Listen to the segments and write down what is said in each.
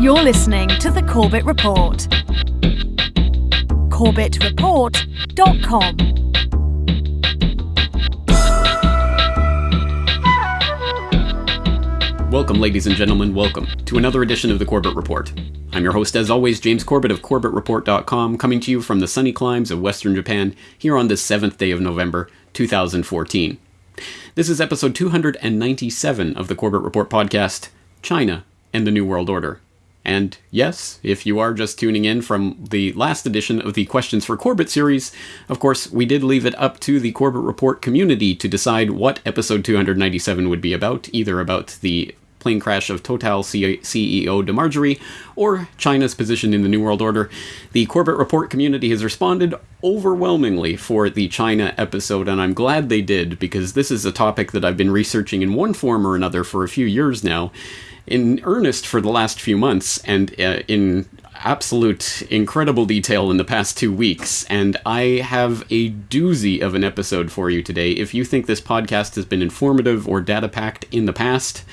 You're listening to the Corbett Report. CorbettReport.com. Welcome, ladies and gentlemen, welcome to another edition of the Corbett Report. I'm your host, as always, James Corbett of CorbettReport.com, coming to you from the sunny climes of Western Japan here on the 7th day of November, 2014. This is episode 297 of the Corbett Report podcast China and the New World Order. And yes, if you are just tuning in from the last edition of the Questions for Corbett series, of course, we did leave it up to the Corbett Report community to decide what episode 297 would be about, either about the plane crash of Total CEO de Margerie or China's position in the New World Order. The Corbett Report community has responded overwhelmingly for the China episode, and I'm glad they did because this is a topic that I've been researching in one form or another for a few years now in earnest for the last few months and uh, in absolute incredible detail in the past two weeks, and I have a doozy of an episode for you today. If you think this podcast has been informative or data packed in the past,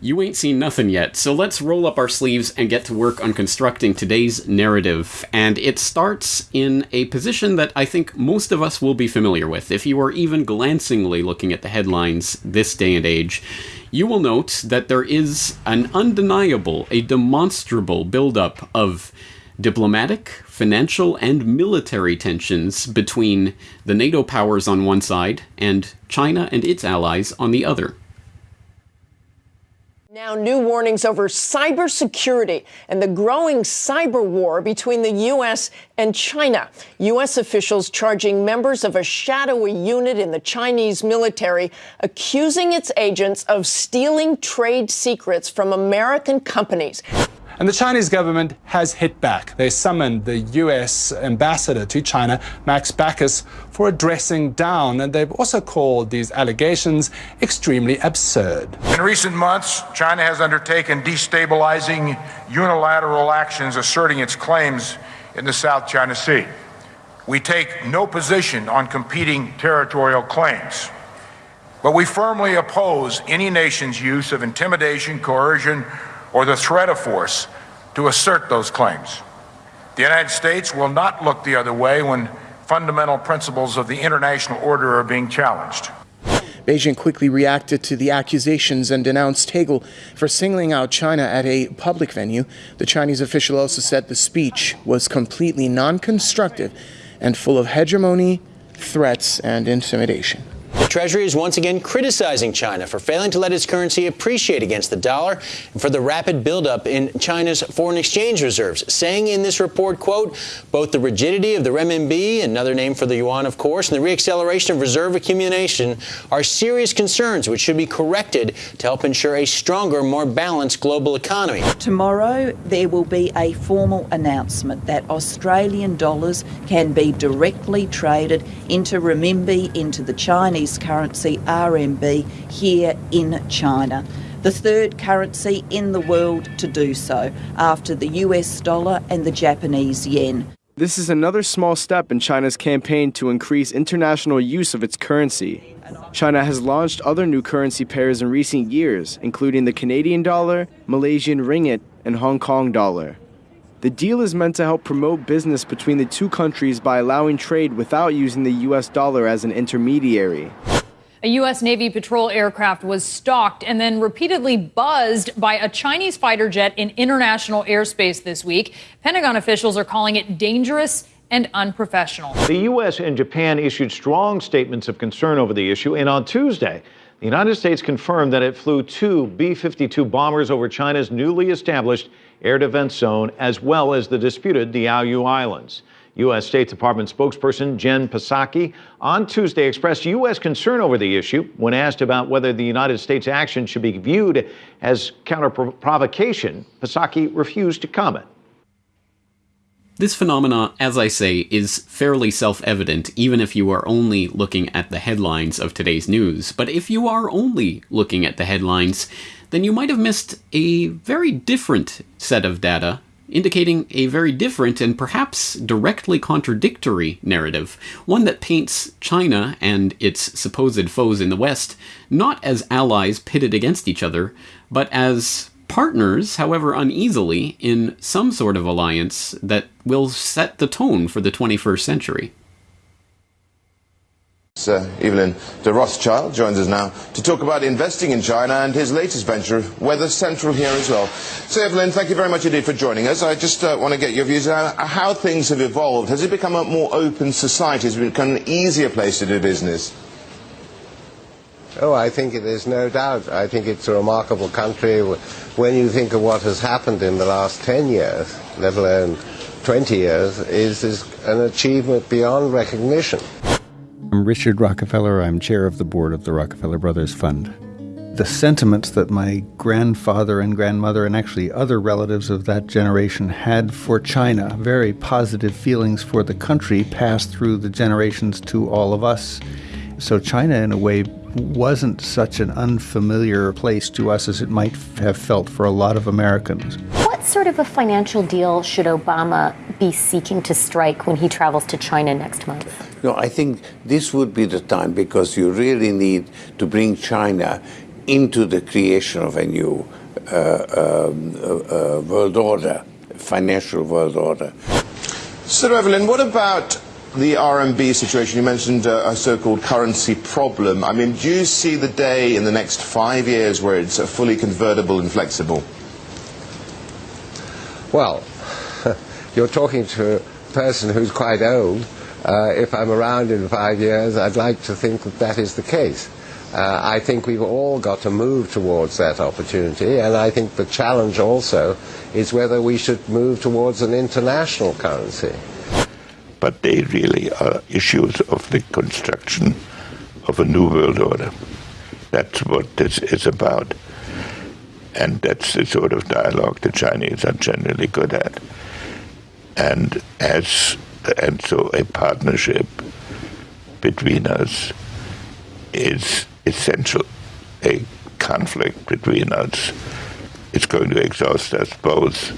you ain't seen nothing yet, so let's roll up our sleeves and get to work on constructing today's narrative. And it starts in a position that I think most of us will be familiar with. If you are even glancingly looking at the headlines this day and age, you will note that there is an undeniable, a demonstrable buildup of diplomatic, financial, and military tensions between the NATO powers on one side and China and its allies on the other. Now, new warnings over cybersecurity and the growing cyber war between the U.S. and China. U.S. officials charging members of a shadowy unit in the Chinese military, accusing its agents of stealing trade secrets from American companies. And the Chinese government has hit back. They summoned the U.S. ambassador to China, Max Baucus, for addressing down, and they've also called these allegations extremely absurd. In recent months, China has undertaken destabilizing unilateral actions asserting its claims in the South China Sea. We take no position on competing territorial claims. But we firmly oppose any nation's use of intimidation, coercion, or the threat of force to assert those claims. The United States will not look the other way when fundamental principles of the international order are being challenged. Beijing quickly reacted to the accusations and denounced Hagel for singling out China at a public venue. The Chinese official also said the speech was completely non constructive and full of hegemony, threats, and intimidation. Treasury is once again criticizing China for failing to let its currency appreciate against the dollar and for the rapid buildup in China's foreign exchange reserves, saying in this report, quote, both the rigidity of the renminbi, another name for the yuan, of course, and the reacceleration of reserve accumulation are serious concerns which should be corrected to help ensure a stronger, more balanced global economy. Tomorrow, there will be a formal announcement that Australian dollars can be directly traded into renminbi, into the Chinese currency RMB here in China. The third currency in the world to do so after the US dollar and the Japanese yen. This is another small step in China's campaign to increase international use of its currency. China has launched other new currency pairs in recent years, including the Canadian dollar, Malaysian ringgit, and Hong Kong dollar. The deal is meant to help promote business between the two countries by allowing trade without using the US dollar as an intermediary. A U.S. Navy patrol aircraft was stalked and then repeatedly buzzed by a Chinese fighter jet in international airspace this week. Pentagon officials are calling it dangerous and unprofessional. The U.S. and Japan issued strong statements of concern over the issue, and on Tuesday, the United States confirmed that it flew two B 52 bombers over China's newly established air defense zone, as well as the disputed Diaoyu Islands. U.S. State Department spokesperson Jen Psaki on Tuesday expressed U.S. concern over the issue when asked about whether the United States' action should be viewed as counter provocation. Psaki refused to comment. This phenomena, as I say, is fairly self evident, even if you are only looking at the headlines of today's news. But if you are only looking at the headlines, then you might have missed a very different set of data indicating a very different and perhaps directly contradictory narrative, one that paints China and its supposed foes in the West not as allies pitted against each other, but as partners, however uneasily, in some sort of alliance that will set the tone for the 21st century. Uh, Evelyn de Rothschild joins us now to talk about investing in China and his latest venture, Weather Central, here as well. So, Evelyn, thank you very much indeed for joining us. I just uh, want to get your views on how things have evolved. Has it become a more open society? Has it become an easier place to do business? Oh, I think it is, no doubt. I think it's a remarkable country. When you think of what has happened in the last 10 years, let alone 20 years, is, is an achievement beyond recognition. I'm Richard Rockefeller. I'm chair of the board of the Rockefeller Brothers Fund. The sentiments that my grandfather and grandmother, and actually other relatives of that generation, had for China, very positive feelings for the country, passed through the generations to all of us. So, China, in a way, wasn't such an unfamiliar place to us as it might have felt for a lot of Americans. What sort of a financial deal should Obama be seeking to strike when he travels to China next month? No, I think this would be the time because you really need to bring China into the creation of a new uh, um, uh, uh, world order, financial world order. Sir Evelyn, what about the RMB situation? You mentioned uh, a so-called currency problem. I mean, do you see the day in the next five years where it's fully convertible and flexible? Well, you're talking to a person who's quite old. Uh, if I'm around in five years, I'd like to think that that is the case. Uh, I think we've all got to move towards that opportunity, and I think the challenge also is whether we should move towards an international currency. But they really are issues of the construction of a new world order. That's what this is about. And that's the sort of dialogue the Chinese are generally good at. And as and so a partnership between us is essential. A conflict between us is going to exhaust us both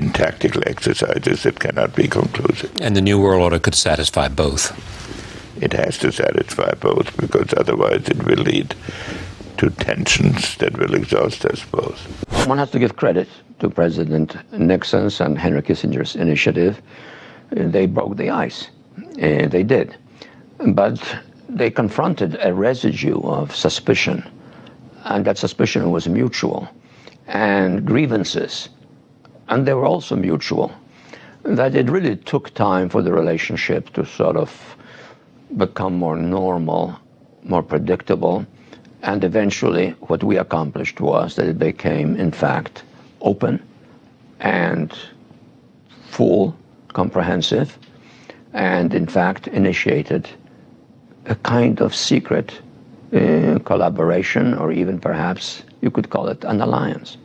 in tactical exercises that cannot be conclusive. And the New World Order could satisfy both. It has to satisfy both because otherwise it will lead to tensions that will exhaust us both. One has to give credit to President Nixon's and Henry Kissinger's initiative they broke the ice. Uh, they did. But they confronted a residue of suspicion, and that suspicion was mutual, and grievances, and they were also mutual. That it really took time for the relationship to sort of become more normal, more predictable, and eventually what we accomplished was that it became, in fact, open and full comprehensive, and in fact initiated a kind of secret uh, collaboration, or even perhaps you could call it an alliance.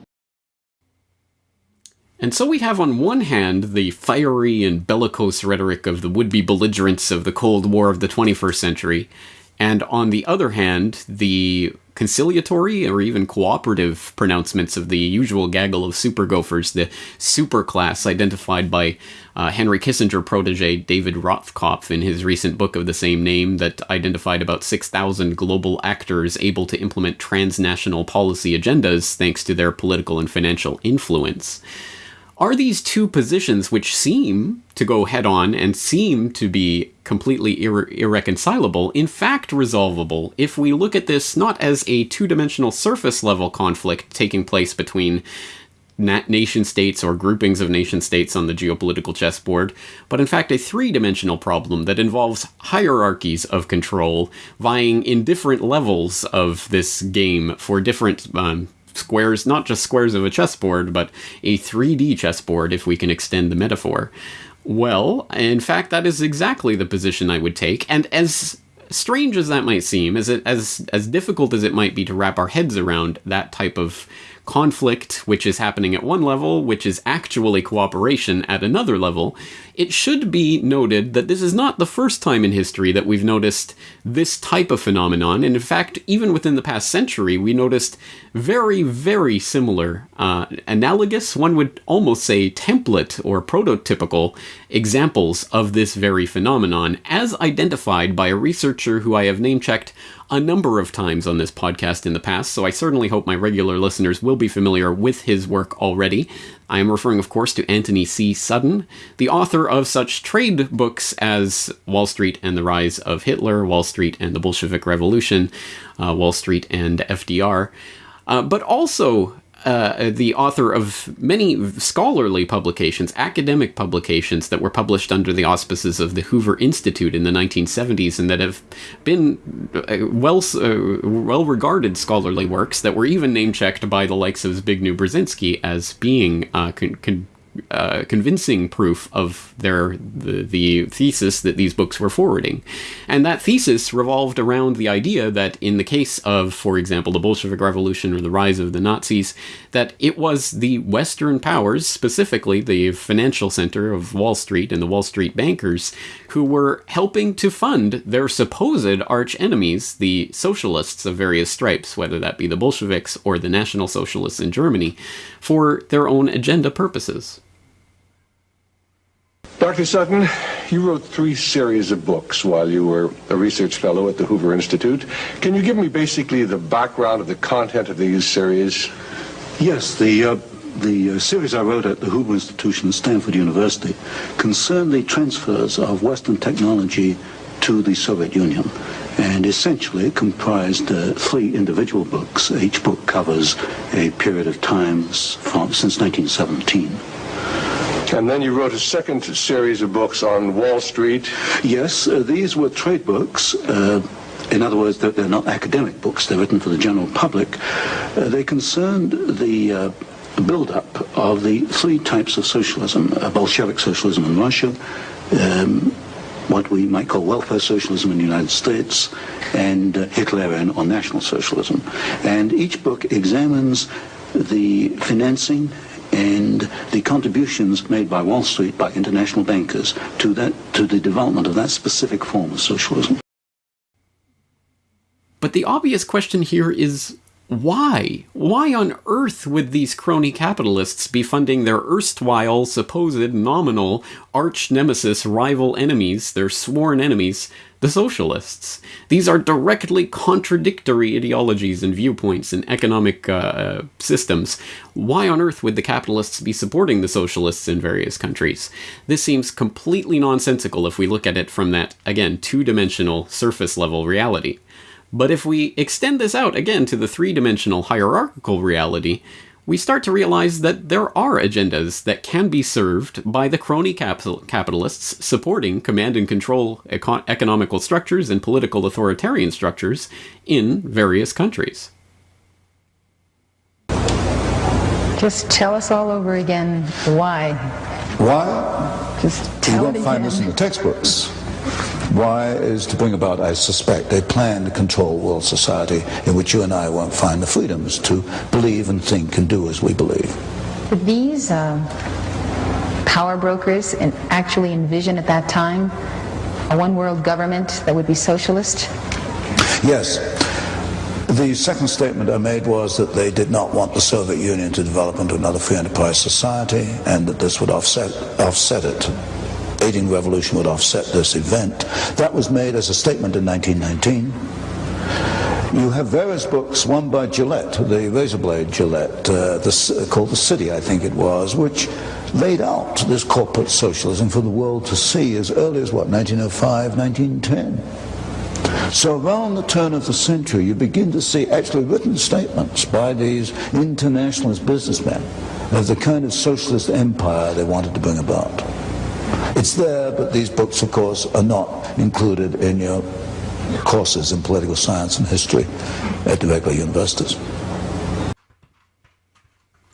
And so we have on one hand the fiery and bellicose rhetoric of the would be belligerents of the Cold War of the 21st century, and on the other hand, the conciliatory or even cooperative pronouncements of the usual gaggle of super gophers, the super class identified by uh, Henry Kissinger protege David Rothkopf in his recent book of the same name that identified about 6,000 global actors able to implement transnational policy agendas thanks to their political and financial influence. Are these two positions, which seem to go head on and seem to be completely irre irreconcilable, in fact resolvable if we look at this not as a two dimensional surface level conflict taking place between nation states or groupings of nation states on the geopolitical chessboard, but in fact a three dimensional problem that involves hierarchies of control vying in different levels of this game for different um, squares, not just squares of a chessboard, but a 3D chessboard, if we can extend the metaphor. Well, in fact, that is exactly the position I would take, and as strange as that might seem, as it, as as difficult as it might be to wrap our heads around that type of conflict, which is happening at one level, which is actually cooperation at another level, it should be noted that this is not the first time in history that we've noticed this type of phenomenon. And in fact, even within the past century, we noticed very, very similar, uh, analogous, one would almost say template or prototypical examples of this very phenomenon, as identified by a researcher researcher who I have name checked a number of times on this podcast in the past, so I certainly hope my regular listeners will be familiar with his work already. I am referring, of course, to Antony C. Sutton, the author of such trade books as Wall Street and the Rise of Hitler, Wall Street and the Bolshevik Revolution, uh, Wall Street and FDR, uh, but also uh, the author of many scholarly publications, academic publications that were published under the auspices of the Hoover Institute in the 1970s and that have been uh, well uh, well regarded scholarly works that were even name checked by the likes of Zbigniew Brzezinski as being uh, con- con- uh, convincing proof of their the, the thesis that these books were forwarding, and that thesis revolved around the idea that in the case of, for example, the Bolshevik Revolution or the rise of the Nazis, that it was the Western powers, specifically the financial center of Wall Street and the Wall Street bankers, who were helping to fund their supposed arch enemies, the socialists of various stripes, whether that be the Bolsheviks or the National Socialists in Germany, for their own agenda purposes. Dr. Sutton, you wrote three series of books while you were a research fellow at the Hoover Institute. Can you give me basically the background of the content of these series? Yes, the uh, the uh, series I wrote at the Hoover Institution at Stanford University concerned the transfers of Western technology to the Soviet Union and essentially comprised uh, three individual books. Each book covers a period of time since 1917. And then you wrote a second series of books on Wall Street. Yes, uh, these were trade books. Uh, in other words, they're, they're, not academic books. They're written for the general public. Uh, they concerned the uh, build-up of the three types of socialism, uh, Bolshevik socialism in Russia, um, what we might call welfare socialism in the United States, and uh, Hitlerian or National Socialism. And each book examines the financing and the contributions made by Wall Street, by international bankers, to that to the development of that specific form of socialism. But the obvious question here is why? Why on earth would these crony capitalists be funding their erstwhile, supposed nominal arch nemesis rival enemies, their sworn enemies, the socialists? These are directly contradictory ideologies and viewpoints and economic uh, systems. Why on earth would the capitalists be supporting the socialists in various countries? This seems completely nonsensical if we look at it from that, again, two dimensional, surface level reality. But if we extend this out again to the three dimensional hierarchical reality, we start to realize that there are agendas that can be served by the crony capital capitalists supporting command and control eco economical structures and political authoritarian structures in various countries. Just tell us all over again why. Why? Just tell you won't it find again. this in the textbooks. Why is to bring about, I suspect, a plan to control world society in which you and I won't find the freedoms to believe and think and do as we believe. Did these uh, power brokers and actually envision at that time a one world government that would be socialist? Yes. The second statement I made was that they did not want the Soviet Union to develop into another free enterprise society and that this would offset, offset it. Aiding revolution would offset this event. That was made as a statement in 1919. You have various books, one by Gillette, the razor blade Gillette, uh, the, called The City, I think it was, which laid out this corporate socialism for the world to see as early as, what, 1905, 1910. So around the turn of the century, you begin to see actually written statements by these internationalist businessmen of the kind of socialist empire they wanted to bring about. It's there, but these books, of course, are not included in your courses in political science and history at the regular universities.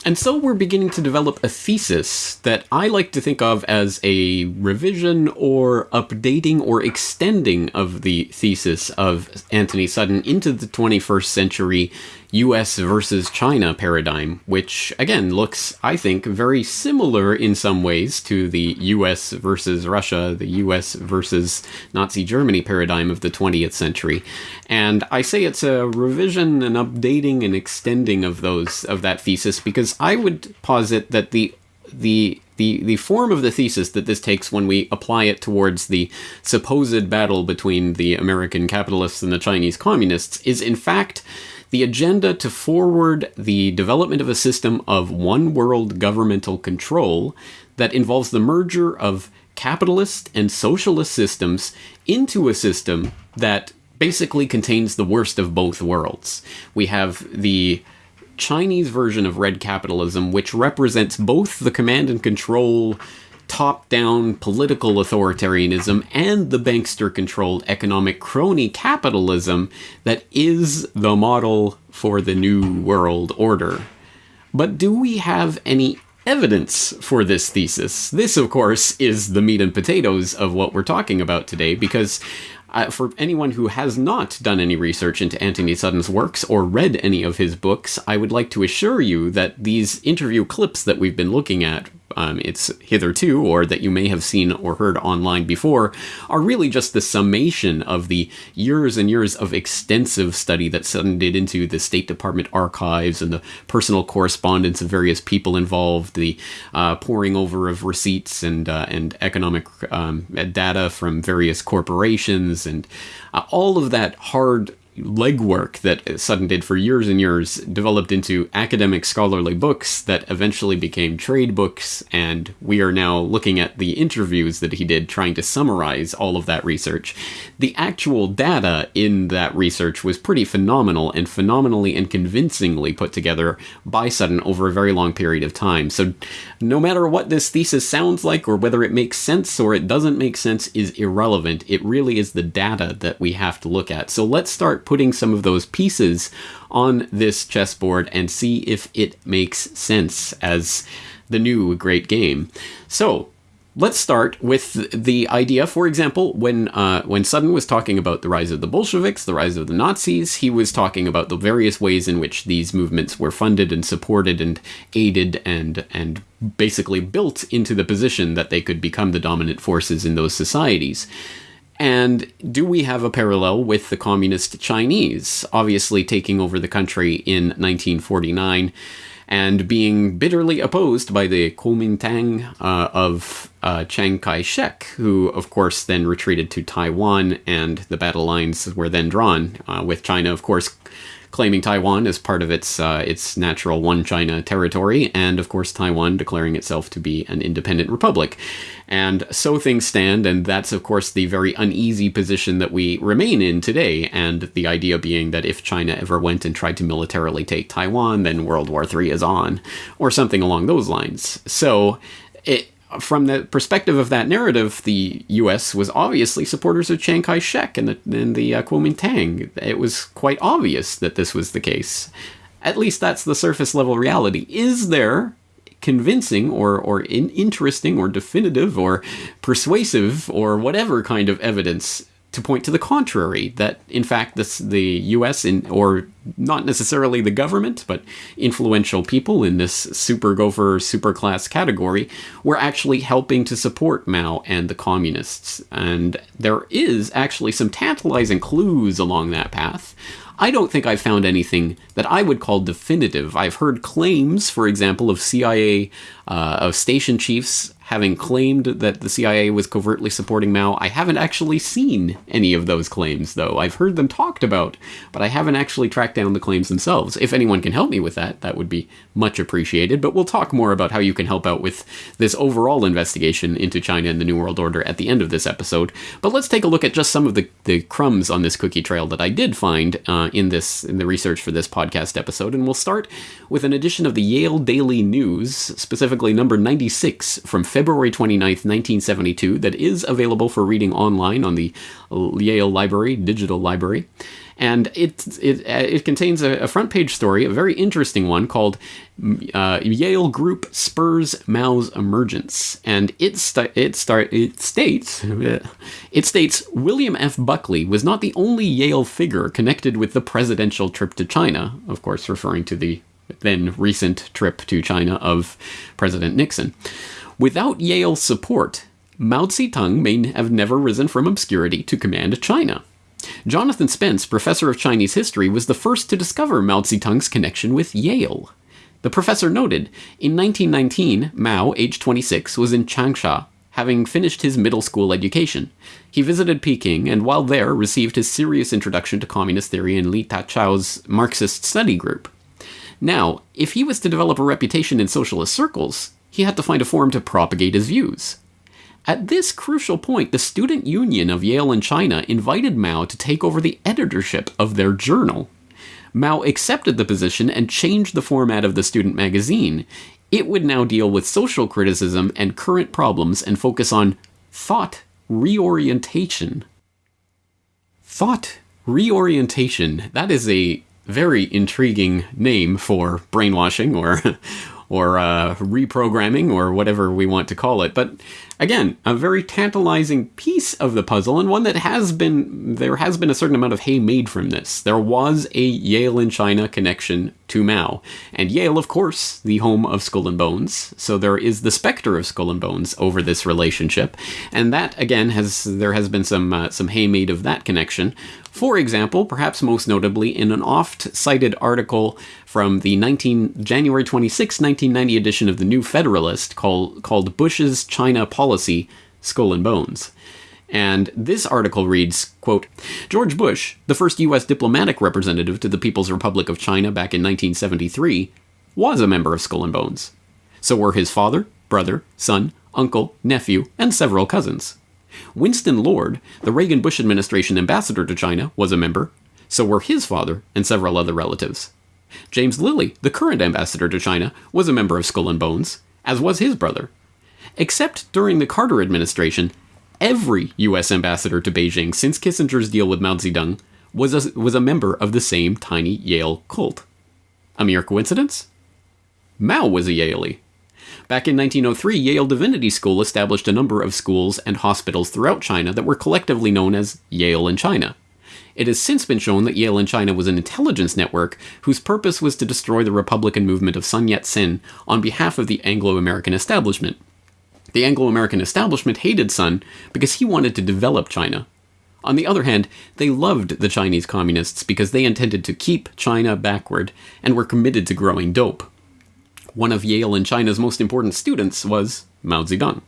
And so we're beginning to develop a thesis that I like to think of as a revision or updating or extending of the thesis of Antony Sutton into the 21st century US versus China paradigm, which again looks, I think, very similar in some ways to the US versus Russia, the US versus Nazi Germany paradigm of the 20th century. And I say it's a revision, and updating, and extending of those of that thesis because I would posit that the the the the form of the thesis that this takes when we apply it towards the supposed battle between the American capitalists and the Chinese communists is in fact the agenda to forward the development of a system of one world governmental control that involves the merger of capitalist and socialist systems into a system that basically contains the worst of both worlds. We have the Chinese version of red capitalism, which represents both the command and control top down political authoritarianism and the bankster controlled economic crony capitalism that is the model for the New World Order. But do we have any evidence for this thesis? This, of course, is the meat and potatoes of what we're talking about today because uh, for anyone who has not done any research into Antony Sutton's works or read any of his books, I would like to assure you that these interview clips that we've been looking at um, it's hitherto, or that you may have seen or heard online before, are really just the summation of the years and years of extensive study that Sutton did into the State Department archives and the personal correspondence of various people involved, the uh, pouring over of receipts and uh, and economic um, data from various corporations, and uh, all of that hard legwork that Sutton did for years and years developed into academic scholarly books that eventually became trade books, and we are now looking at the interviews that he did trying to summarize all of that research. The actual data in that research was pretty phenomenal and phenomenally and convincingly put together by Sutton over a very long period of time. So, no matter what this thesis sounds like or whether it makes sense or it doesn't make sense is irrelevant. It really is the data that we have to look at. So, let's start putting some of those pieces on this chessboard and see if it makes sense as the new great game. So, let's start with the idea. For example, when uh, when Sutton was talking about the rise of the Bolsheviks, the rise of the Nazis, he was talking about the various ways in which these movements were funded and supported and aided and and basically built into the position that they could become the dominant forces in those societies. And do we have a parallel with the communist Chinese, obviously taking over the country in 1949 and being bitterly opposed by the Kuomintang uh, of uh, Chiang Kai shek, who, of course, then retreated to Taiwan, and the battle lines were then drawn, uh, with China, of course, claiming Taiwan as part of its uh, its natural one China territory, and of course Taiwan declaring itself to be an independent republic. And so things stand, and that's of course the very uneasy position that we remain in today. And the idea being that if China ever went and tried to militarily take Taiwan, then World War III is on, or something along those lines. So it from the perspective of that narrative, the U.S. was obviously supporters of Chiang Kai-shek and the, and the uh, Kuomintang. It was quite obvious that this was the case. At least that's the surface level reality. Is there convincing or, or in, interesting or definitive or persuasive or whatever kind of evidence to point to the contrary that in fact this the US in or not necessarily the government but influential people in this super gopher super class category were actually helping to support Mao and the communists and there is actually some tantalizing clues along that path I don't think I've found anything that I would call definitive. I've heard claims, for example, of CIA, uh, of station chiefs having claimed that the CIA was covertly supporting Mao. I haven't actually seen any of those claims, though. I've heard them talked about, but I haven't actually tracked down the claims themselves. If anyone can help me with that, that would be much appreciated. But we'll talk more about how you can help out with this overall investigation into China and the New World Order at the end of this episode. But let's take a look at just some of the, the crumbs on this cookie trail that I did find uh, in this in the research for this podcast episode. And we'll start with an edition of the Yale Daily News, specifically number 96 from February February 29th, 1972, that is available for reading online on the Yale Library, digital library. And it, it, it contains a, a front page story, a very interesting one called uh, Yale Group Spurs Mao's Emergence. And it, st- it, start, it states it states William F. Buckley was not the only Yale figure connected with the presidential trip to China, of course, referring to the then recent trip to China of President Nixon. Without Yale's support, Mao Zedong may have never risen from obscurity to command China. Jonathan Spence, professor of Chinese history, was the first to discover Mao Zedong's connection with Yale. The professor noted in 1919, Mao, age 26, was in Changsha, having finished his middle school education. He visited Peking and while there received his serious introduction to communist theory in Li Tachao's Marxist study group. Now, if he was to develop a reputation in socialist circles, he had to find a forum to propagate his views. At this crucial point, the Student Union of Yale and China invited Mao to take over the editorship of their journal. Mao accepted the position and changed the format of the student magazine. It would now deal with social criticism and current problems and focus on thought reorientation. Thought reorientation. That is a very intriguing name for brainwashing or or uh, reprogramming or whatever we want to call it. But again, a very tantalizing piece of the puzzle and one that has been there has been a certain amount of hay made from this. There was a Yale in China connection to Mao, and Yale, of course, the home of Skull and Bones. So there is the specter of Skull and Bones over this relationship, and that again has there has been some uh, some hay made of that connection. For example, perhaps most notably in an oft-cited article from the 19 January 26, 1990 edition of the New Federalist called called Bush's China Policy Skull and Bones. And this article reads, quote, George Bush, the first US diplomatic representative to the People's Republic of China back in 1973, was a member of Skull and Bones. So were his father, brother, son, uncle, nephew, and several cousins. Winston Lord, the Reagan Bush administration ambassador to China, was a member. So were his father and several other relatives. James Lilley, the current ambassador to China, was a member of Skull and Bones, as was his brother. Except during the Carter administration, every U.S. ambassador to Beijing since Kissinger's deal with Mao Zedong was a, was a member of the same tiny Yale cult. A mere coincidence? Mao was a Yalie. Back in 1903, Yale Divinity School established a number of schools and hospitals throughout China that were collectively known as Yale in China. It has since been shown that Yale in China was an intelligence network whose purpose was to destroy the Republican movement of Sun Yat sen on behalf of the Anglo American establishment. The Anglo American establishment hated Sun because he wanted to develop China. On the other hand, they loved the Chinese communists because they intended to keep China backward and were committed to growing dope. One of Yale and China's most important students was Mao Zedong.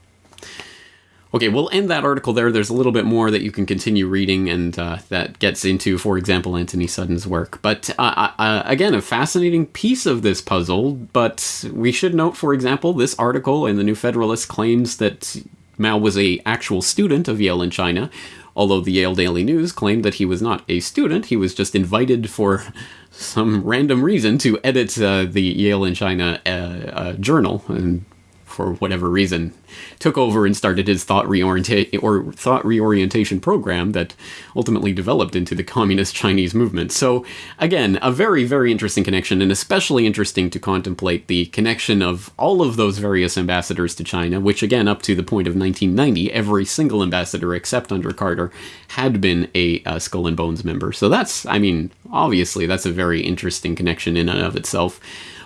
Okay, we'll end that article there. There's a little bit more that you can continue reading, and uh, that gets into, for example, Antony Sutton's work. But uh, uh, again, a fascinating piece of this puzzle. But we should note, for example, this article in the New Federalist claims that Mao was a actual student of Yale in China, although the Yale Daily News claimed that he was not a student. He was just invited for some random reason to edit uh, the Yale in China uh, uh, journal, and for whatever reason, took over and started his thought reorientation or thought reorientation program that ultimately developed into the communist Chinese movement. So again, a very very interesting connection, and especially interesting to contemplate the connection of all of those various ambassadors to China, which again, up to the point of 1990, every single ambassador except under Carter had been a, a Skull and Bones member. So that's, I mean, obviously that's a very interesting connection in and of itself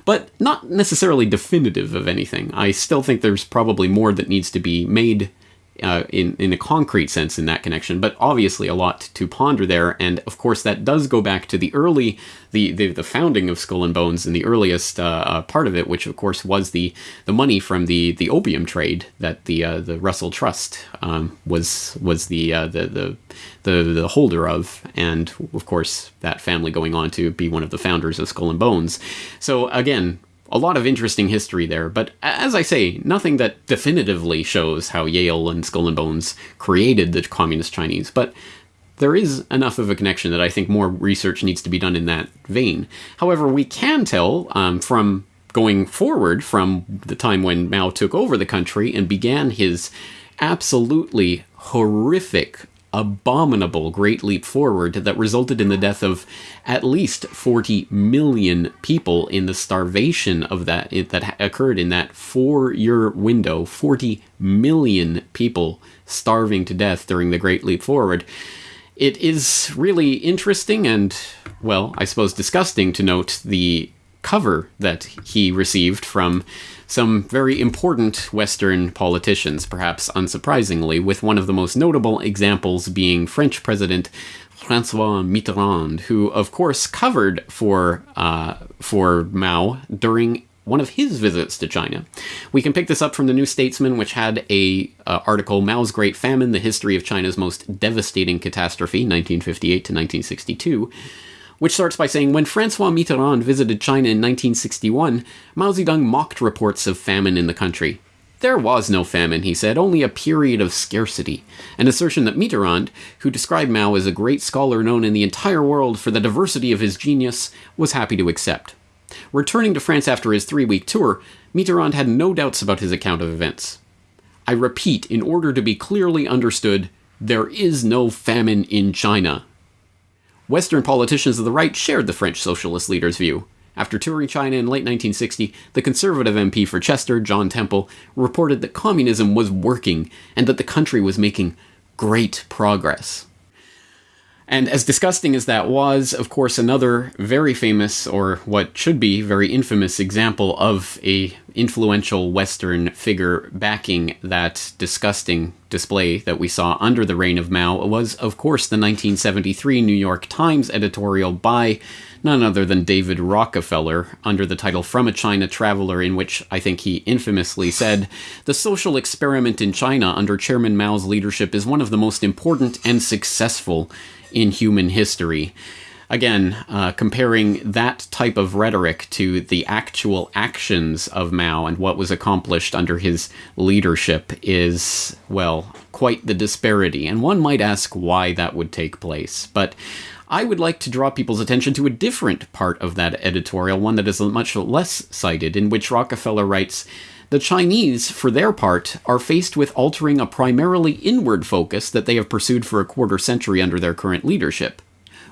but not necessarily definitive of anything. I still think there's probably more that needs to be made uh, in in a concrete sense in that connection, but obviously a lot to ponder there. And of course, that does go back to the early the the, the founding of Skull and Bones and the earliest uh, uh, part of it, which of course was the the money from the the opium trade that the uh, the Russell Trust um, was was the, uh, the the the the holder of, and of course that family going on to be one of the founders of Skull and Bones. So again, a lot of interesting history there, but as I say, nothing that definitively shows how Yale and Skull and Bones created the communist Chinese, but there is enough of a connection that I think more research needs to be done in that vein. However, we can tell um, from going forward from the time when Mao took over the country and began his absolutely horrific abominable Great Leap Forward that resulted in the death of at least 40 million people in the starvation of that that occurred in that four-year window. 40 million people starving to death during the Great Leap Forward. It is really interesting and, well, I suppose disgusting to note the cover that he received from some very important Western politicians, perhaps unsurprisingly, with one of the most notable examples being French President Francois Mitterrand, who, of course, covered for uh, for Mao during one of his visits to China. We can pick this up from the New Statesman, which had a uh, article, Mao's Great Famine, the history of China's most devastating catastrophe, 1958 to 1962, which starts by saying, when Francois Mitterrand visited China in 1961, Mao Zedong mocked reports of famine in the country. There was no famine, he said, only a period of scarcity, an assertion that Mitterrand, who described Mao as a great scholar known in the entire world for the diversity of his genius, was happy to accept. Returning to France after his three week tour, Mitterrand had no doubts about his account of events. I repeat, in order to be clearly understood, there is no famine in China. Western politicians of the right shared the French socialist leader's view. After touring China in late 1960, the conservative MP for Chester, John Temple, reported that communism was working and that the country was making great progress. And as disgusting as that was, of course, another very famous, or what should be very infamous example of a influential Western figure backing that disgusting display that we saw under the reign of Mao was, of course, the 1973 New York Times editorial by none other than David Rockefeller under the title From a China Traveler, in which I think he infamously said, The social experiment in China under Chairman Mao's leadership is one of the most important and successful in human history. Again, uh, comparing that type of rhetoric to the actual actions of Mao and what was accomplished under his leadership is, well, quite the disparity. And one might ask why that would take place. But I would like to draw people's attention to a different part of that editorial, one that is much less cited, in which Rockefeller writes The Chinese, for their part, are faced with altering a primarily inward focus that they have pursued for a quarter century under their current leadership.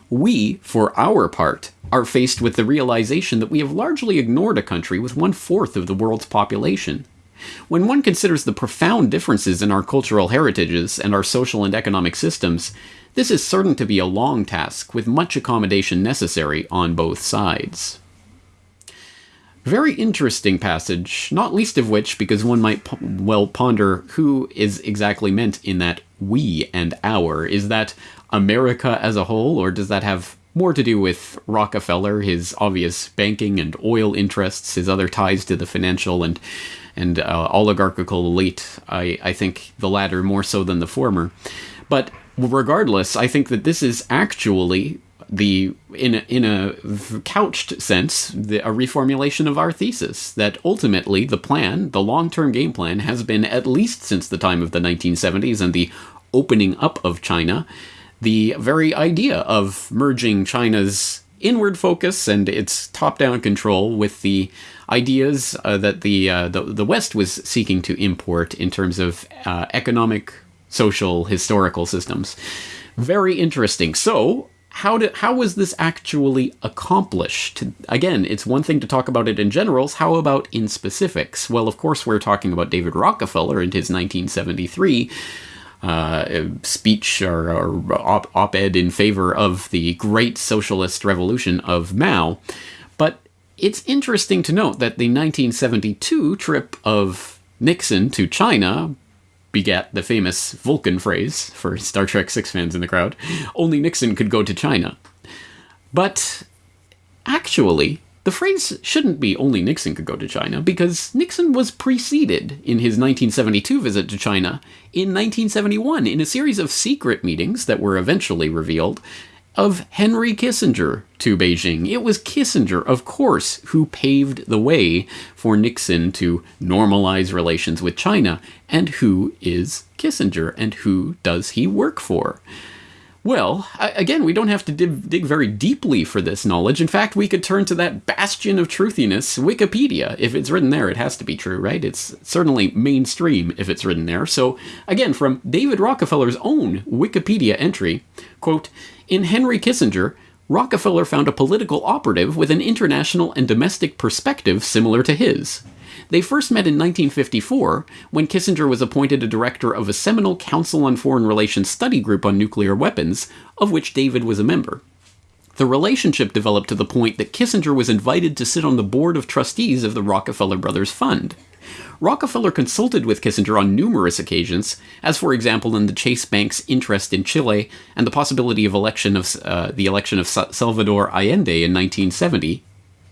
We, for our part, are faced with the realization that we have largely ignored a country with one fourth of the world's population. When one considers the profound differences in our cultural heritages and our social and economic systems, this is certain to be a long task with much accommodation necessary on both sides. Very interesting passage, not least of which because one might well ponder who is exactly meant in that we and our. Is that America as a whole, or does that have more to do with Rockefeller, his obvious banking and oil interests, his other ties to the financial and and uh, oligarchical elite? I, I think the latter more so than the former. But regardless, I think that this is actually the in a, in a couched sense the, a reformulation of our thesis that ultimately the plan the long-term game plan has been at least since the time of the 1970s and the opening up of China the very idea of merging China's inward focus and its top-down control with the ideas uh, that the, uh, the the West was seeking to import in terms of uh, economic social historical systems. Very interesting. So how did how was this actually accomplished? Again, it's one thing to talk about it in generals. How about in specifics? Well, of course, we're talking about David Rockefeller and his 1973 uh, speech or, or op- op-ed in favor of the great socialist revolution of Mao. But it's interesting to note that the 1972 trip of Nixon to China begat the famous Vulcan phrase for Star Trek 6 fans in the crowd only Nixon could go to China. But actually, the phrase shouldn't be only Nixon could go to China, because Nixon was preceded in his 1972 visit to China in 1971 in a series of secret meetings that were eventually revealed of Henry Kissinger to Beijing. It was Kissinger, of course, who paved the way for Nixon to normalize relations with China. And who is Kissinger and who does he work for? Well, again, we don't have to dig, dig, very deeply for this knowledge. In fact, we could turn to that bastion of truthiness, Wikipedia. If it's written there, it has to be true, right? It's certainly mainstream if it's written there. So, again, from David Rockefeller's own Wikipedia entry, quote, in Henry Kissinger, Rockefeller found a political operative with an international and domestic perspective similar to his. They first met in 1954 when Kissinger was appointed a director of a seminal Council on Foreign Relations study group on nuclear weapons, of which David was a member. The relationship developed to the point that Kissinger was invited to sit on the board of trustees of the Rockefeller Brothers Fund. Rockefeller consulted with Kissinger on numerous occasions, as for example in the Chase Bank's interest in Chile and the possibility of election of uh, the election of Salvador Allende in 1970,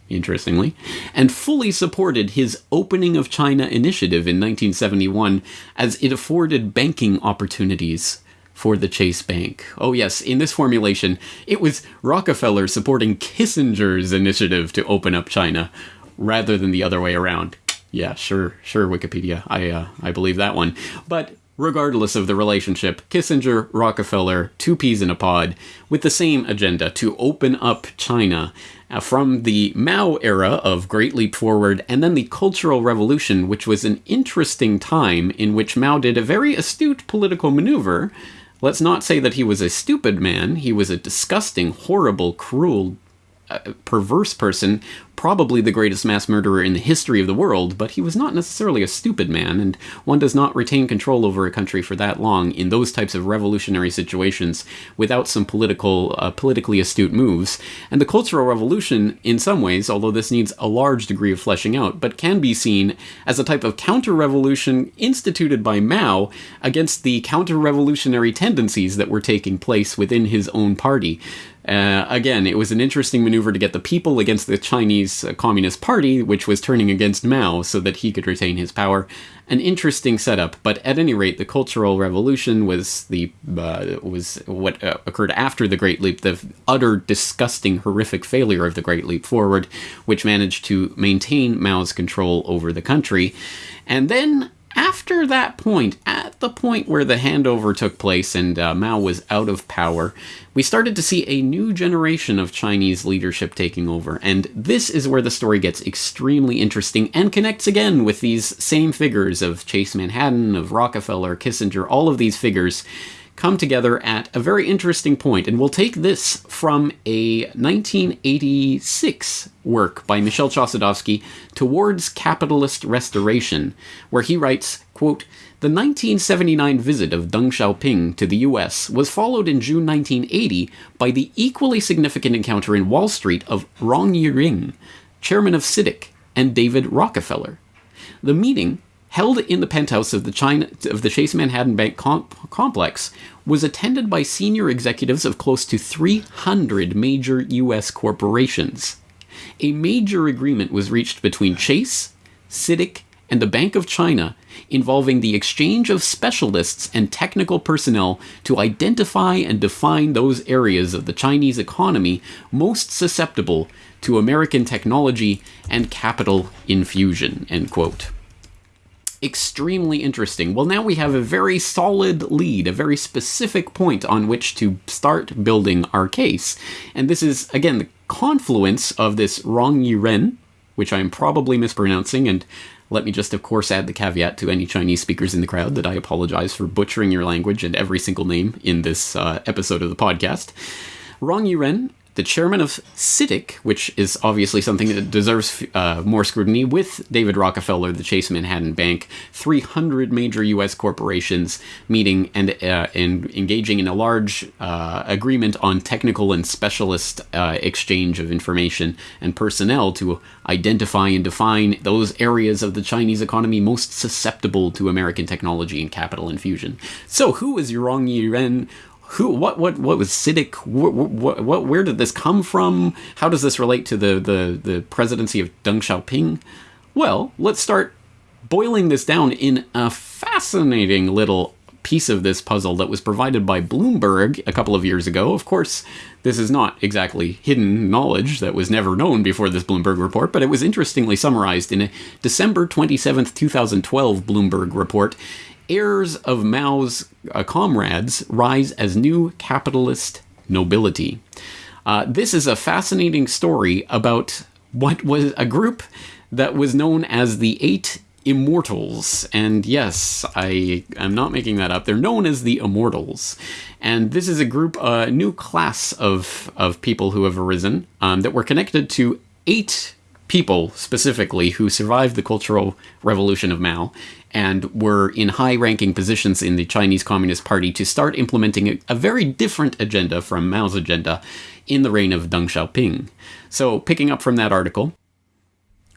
interestingly, and fully supported his Opening of China initiative in 1971 as it afforded banking opportunities for the Chase Bank. Oh, yes, in this formulation, it was Rockefeller supporting Kissinger's initiative to open up China rather than the other way around. Yeah, sure, sure, Wikipedia. I, uh, I believe that one. But regardless of the relationship, Kissinger, Rockefeller, two peas in a pod, with the same agenda to open up China uh, from the Mao era of Great Leap Forward and then the Cultural Revolution, which was an interesting time in which Mao did a very astute political maneuver. Let's not say that he was a stupid man, he was a disgusting, horrible, cruel, perverse person probably the greatest mass murderer in the history of the world, but he was not necessarily a stupid man, and one does not retain control over a country for that long in those types of revolutionary situations without some political, uh, politically astute moves. And the Cultural Revolution, in some ways, although this needs a large degree of fleshing out, but can be seen as a type of counter-revolution instituted by Mao against the counter-revolutionary tendencies that were taking place within his own party. Uh, again, it was an interesting maneuver to get the people against the Chinese Chinese Communist Party, which was turning against Mao so that he could retain his power. An interesting setup, but at any rate, the Cultural Revolution was the uh, was what uh, occurred after the Great Leap, the utter, disgusting, horrific failure of the Great Leap Forward, which managed to maintain Mao's control over the country. And then after that point, at the point where the handover took place and uh, Mao was out of power, we started to see a new generation of Chinese leadership taking over. And this is where the story gets extremely interesting and connects again with these same figures of Chase Manhattan, of Rockefeller, Kissinger, all of these figures come together at a very interesting point, and we'll take this from a 1986 work by Michel Chossudovsky, Towards Capitalist Restoration, where he writes, quote, the 1979 visit of Deng Xiaoping to the US was followed in June 1980 by the equally significant encounter in Wall Street of Rong Yiren, chairman of CITIC, and David Rockefeller. The meeting held in the penthouse of the China of the Chase Manhattan Bank complex, was attended by senior executives of close to 300 major U.S. corporations. A major agreement was reached between Chase, CITIC, and the Bank of China involving the exchange of specialists and technical personnel to identify and define those areas of the Chinese economy most susceptible to American technology and capital infusion. End quote extremely interesting. Well, now we have a very solid lead, a very specific point on which to start building our case. And this is, again, the confluence of this Rong Yiren, which I'm probably mispronouncing, and let me just, of course, add the caveat to any Chinese speakers in the crowd that I apologize for butchering your language and every single name in this uh, episode of the podcast. Rong Yiren the chairman of CITIC, which is obviously something that deserves uh, more scrutiny, with David Rockefeller, the Chase Manhattan Bank, 300 major U.S. corporations meeting and, uh, and engaging in a large uh, agreement on technical and specialist uh, exchange of information and personnel to identify and define those areas of the Chinese economy most susceptible to American technology and capital infusion. So, who is Rong Yiren? Who what what what was CITIC what, where did this come from? How does this relate to the the the presidency of Deng Xiaoping? Well let's start boiling this down in a fascinating little piece of this puzzle that was provided by Bloomberg a couple of years ago. Of course this is not exactly hidden knowledge that was never known before this Bloomberg report, but it was interestingly summarized in a December 27th, 2012 Bloomberg report heirs of Mao's uh, comrades rise as new capitalist nobility. Uh, this is a fascinating story about what was a group that was known as the Eight Immortals. And yes, I am not making that up. They're known as the Immortals. And this is a group, a new class of, of people who have arisen um, that were connected to eight people specifically who survived the Cultural Revolution of Mao and were in high ranking positions in the Chinese Communist Party to start implementing a, a, very different agenda from Mao's agenda in the reign of Deng Xiaoping. So, picking up from that article,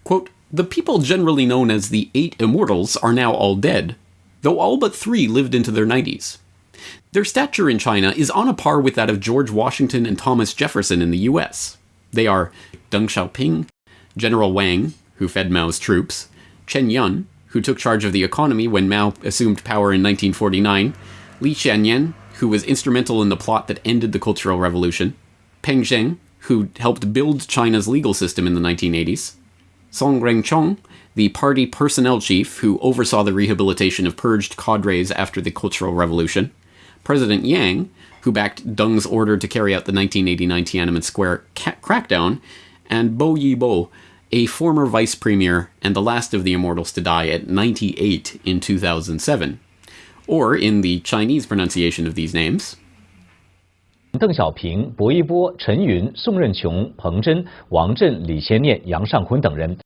quote, the people generally known as the Eight Immortals are now all dead, though all but three lived into their 90s. Their stature in China is on a par with that of George Washington and Thomas Jefferson in the US. They are Deng Xiaoping, General Wang, who fed Mao's troops, Chen Yun, who took charge of the economy when Mao assumed power in 1949, Li Xiannian, who was instrumental in the plot that ended the Cultural Revolution, Peng Zhen, who helped build China's legal system in the 1980s, Song Renqiong, the party personnel chief who oversaw the rehabilitation of purged cadres after the Cultural Revolution, President Yang, who backed Deng's order to carry out the 1989 Tiananmen Square crackdown, and Bo Yibo, a former vice premier and the last of the immortals to die at 98 in 2007. Or, in the Chinese pronunciation of these names, 邓小平、薄一波、陈云、宋任穷、彭真、王震、李先念、杨尚昆等人。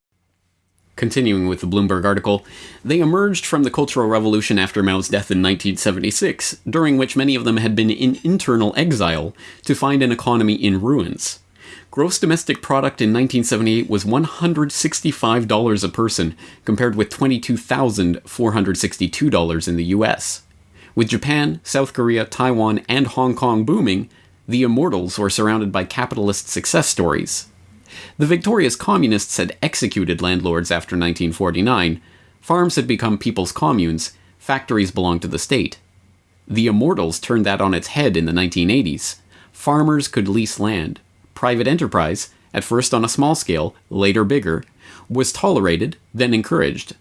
Continuing with the Bloomberg article, they emerged from the Cultural Revolution after Mao's death in 1976, during which many of them had been in internal exile, to find an economy in ruins. Gross domestic product in 1978 was $165 a person, compared with $22,462 in the US. With Japan, South Korea, Taiwan, and Hong Kong booming, the immortals were surrounded by capitalist success stories. The victorious communists had executed landlords after 1949, farms had become people's communes, factories belonged to the state. The immortals turned that on its head in the 1980s. Farmers could lease land. Private enterprise, at first on a small scale, later bigger, was tolerated, then encouraged.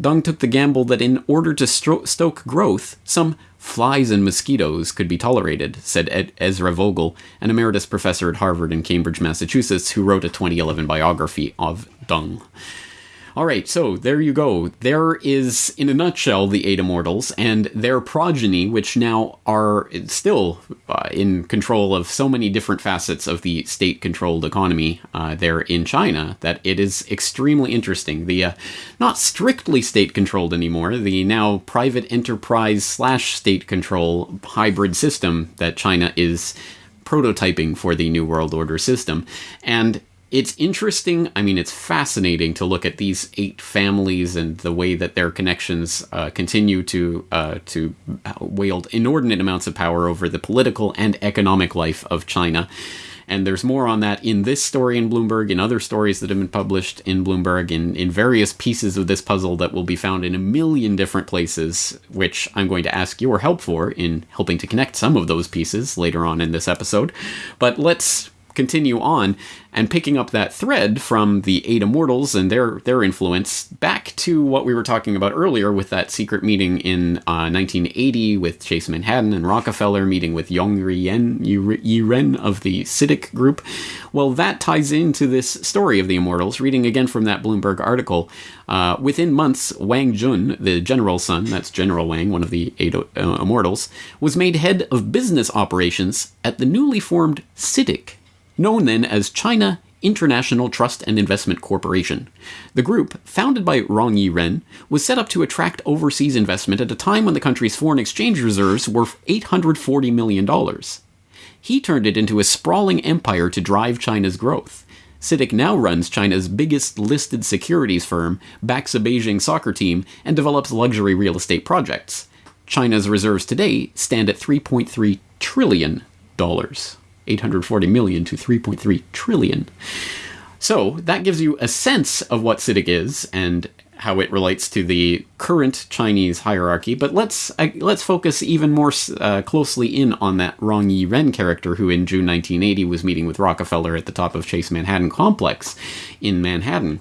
Deng took the gamble that in order to stoke growth, some flies and mosquitoes could be tolerated, said Ed- Ezra Vogel, an emeritus professor at Harvard and Cambridge, Massachusetts, who wrote a 2011 biography of Deng. All right, so there you go. There is, in a nutshell, the eight immortals and their progeny, which now are still uh, in control of so many different facets of the state controlled economy uh, there in China that it is extremely interesting. The uh, not strictly state controlled anymore, the now private enterprise slash state control hybrid system that China is prototyping for the New World Order system. And it's interesting. I mean, it's fascinating to look at these eight families and the way that their connections uh, continue to uh, to wield inordinate amounts of power over the political and economic life of China. And there's more on that in this story in Bloomberg, in other stories that have been published in Bloomberg, in, in various pieces of this puzzle that will be found in a million different places, which I'm going to ask your help for in helping to connect some of those pieces later on in this episode. But let's continue on and picking up that thread from the eight immortals and their their influence back to what we were talking about earlier with that secret meeting in uh, 1980 with Chase Manhattan and Rockefeller meeting with Yong Yen Yiren of the CITIC group. Well, that ties into this story of the immortals. Reading again from that Bloomberg article, uh, within months, Wang Jun, the general's son, that's General Wang, one of the eight uh, immortals, was made head of business operations at the newly formed CITIC known then as China International Trust and Investment Corporation. The group, founded by Rong Yiren, was set up to attract overseas investment at a time when the country's foreign exchange reserves were $840 million. He turned it into a sprawling empire to drive China's growth. CITIC now runs China's biggest listed securities firm, backs a Beijing soccer team, and develops luxury real estate projects. China's reserves today stand at $3.3 trillion. 840 million to 3.3 trillion. So that gives you a sense of what CITIC is and how it relates to the current Chinese hierarchy. But let's uh, let's focus even more uh, closely in on that Rong Yiren character, who in June 1980 was meeting with Rockefeller at the top of Chase Manhattan Complex in Manhattan.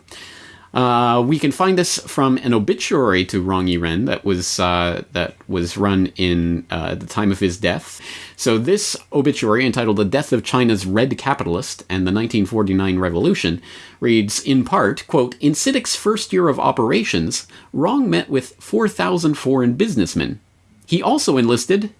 Uh, we can find this from an obituary to Rong Yiren that was uh, that was run in uh, the time of his death. So this obituary, entitled "The Death of China's Red Capitalist and the 1949 Revolution," reads in part, "quote In CITIC's first year of operations, Rong met with 4,000 foreign businessmen. He also enlisted."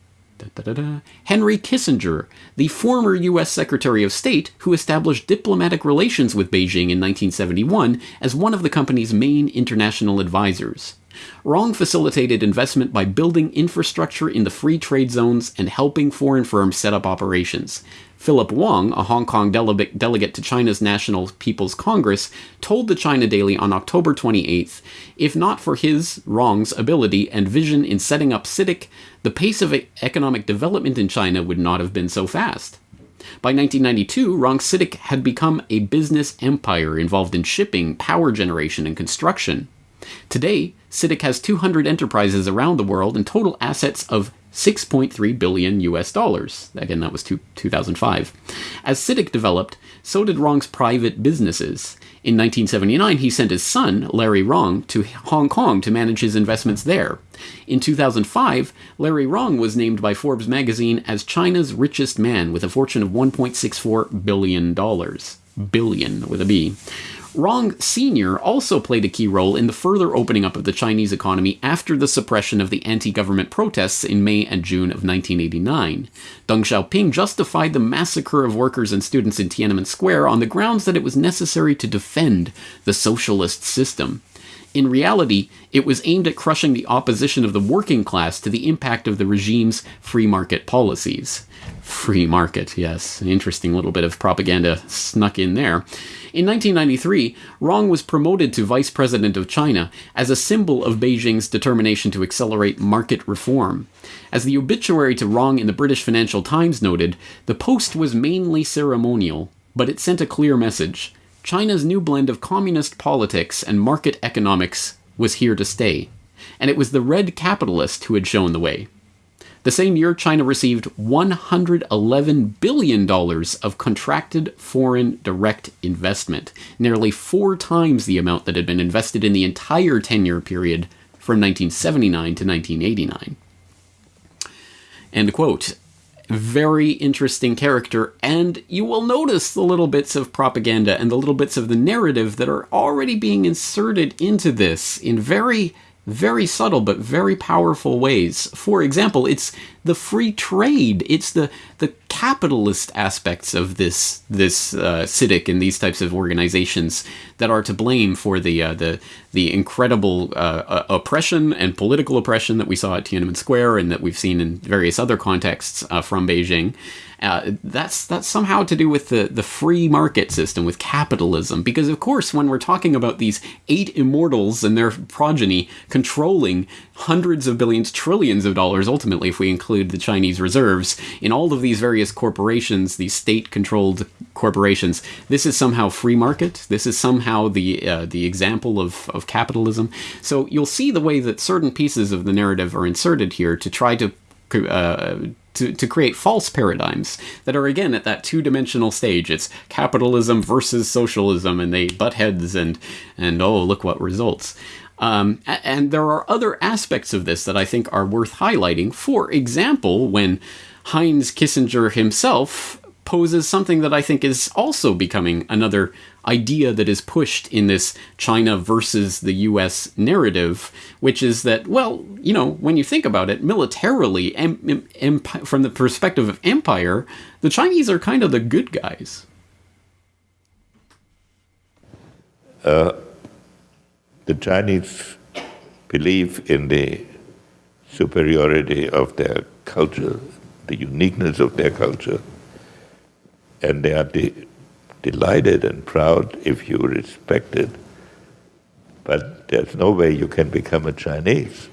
Henry Kissinger, the former U.S. Secretary of State who established diplomatic relations with Beijing in 1971 as one of the company's main international advisors. Rong facilitated investment by building infrastructure in the free trade zones and helping foreign firms set up operations. Philip Wong, a Hong Kong dele- delegate to China's National People's Congress, told the China Daily on October 28th if not for his, Rong's, ability and vision in setting up CITIC, the pace of economic development in China would not have been so fast. By 1992, Rong CITIC had become a business empire involved in shipping, power generation, and construction. Today, CITIC has 200 enterprises around the world and total assets of 6.3 billion US dollars. Again, that was two, 2005. As CITIC developed, so did Rong's private businesses. In 1979, he sent his son, Larry Rong, to Hong Kong to manage his investments there. In 2005, Larry Rong was named by Forbes magazine as China's richest man with a fortune of $1.64 billion. Billion with a B. Rong Sr. also played a key role in the further opening up of the Chinese economy after the suppression of the anti government protests in May and June of 1989. Deng Xiaoping justified the massacre of workers and students in Tiananmen Square on the grounds that it was necessary to defend the socialist system. In reality, it was aimed at crushing the opposition of the working class to the impact of the regime's free market policies. Free market, yes, an interesting little bit of propaganda snuck in there. In 1993, Rong was promoted to vice president of China as a symbol of Beijing's determination to accelerate market reform. As the obituary to Rong in the British Financial Times noted, the post was mainly ceremonial, but it sent a clear message. China's new blend of communist politics and market economics was here to stay, and it was the red capitalist who had shown the way. The same year, China received $111 billion of contracted foreign direct investment, nearly four times the amount that had been invested in the entire 10 year period from 1979 to 1989. End quote. Very interesting character, and you will notice the little bits of propaganda and the little bits of the narrative that are already being inserted into this in very very subtle but very powerful ways. For example, it's the free trade. It's the the capitalist aspects of this this uh, CITIC and these types of organizations that are to blame for the uh, the the incredible uh, oppression and political oppression that we saw at Tiananmen Square and that we've seen in various other contexts uh, from Beijing. Uh, that's that's somehow to do with the the free market system, with capitalism. Because of course, when we're talking about these eight immortals and their progeny controlling hundreds of billions, trillions of dollars, ultimately, if we include the Chinese reserves, in all of these various corporations, these state-controlled corporations, this is somehow free market. This is somehow the uh, the example of of capitalism. So you'll see the way that certain pieces of the narrative are inserted here to try to uh, to, to create false paradigms that are again at that two-dimensional stage. It's capitalism versus socialism, and they butt heads, and and oh look what results. Um, and there are other aspects of this that I think are worth highlighting. For example, when Heinz Kissinger himself poses something that I think is also becoming another idea that is pushed in this China versus the US narrative, which is that, well, you know, when you think about it, militarily, em- em- from the perspective of empire, the Chinese are kind of the good guys. Uh, the Chinese believe in the superiority of their culture, the uniqueness of their culture, and they are the delighted and proud if you respect it. But there's no way you can become a Chinese.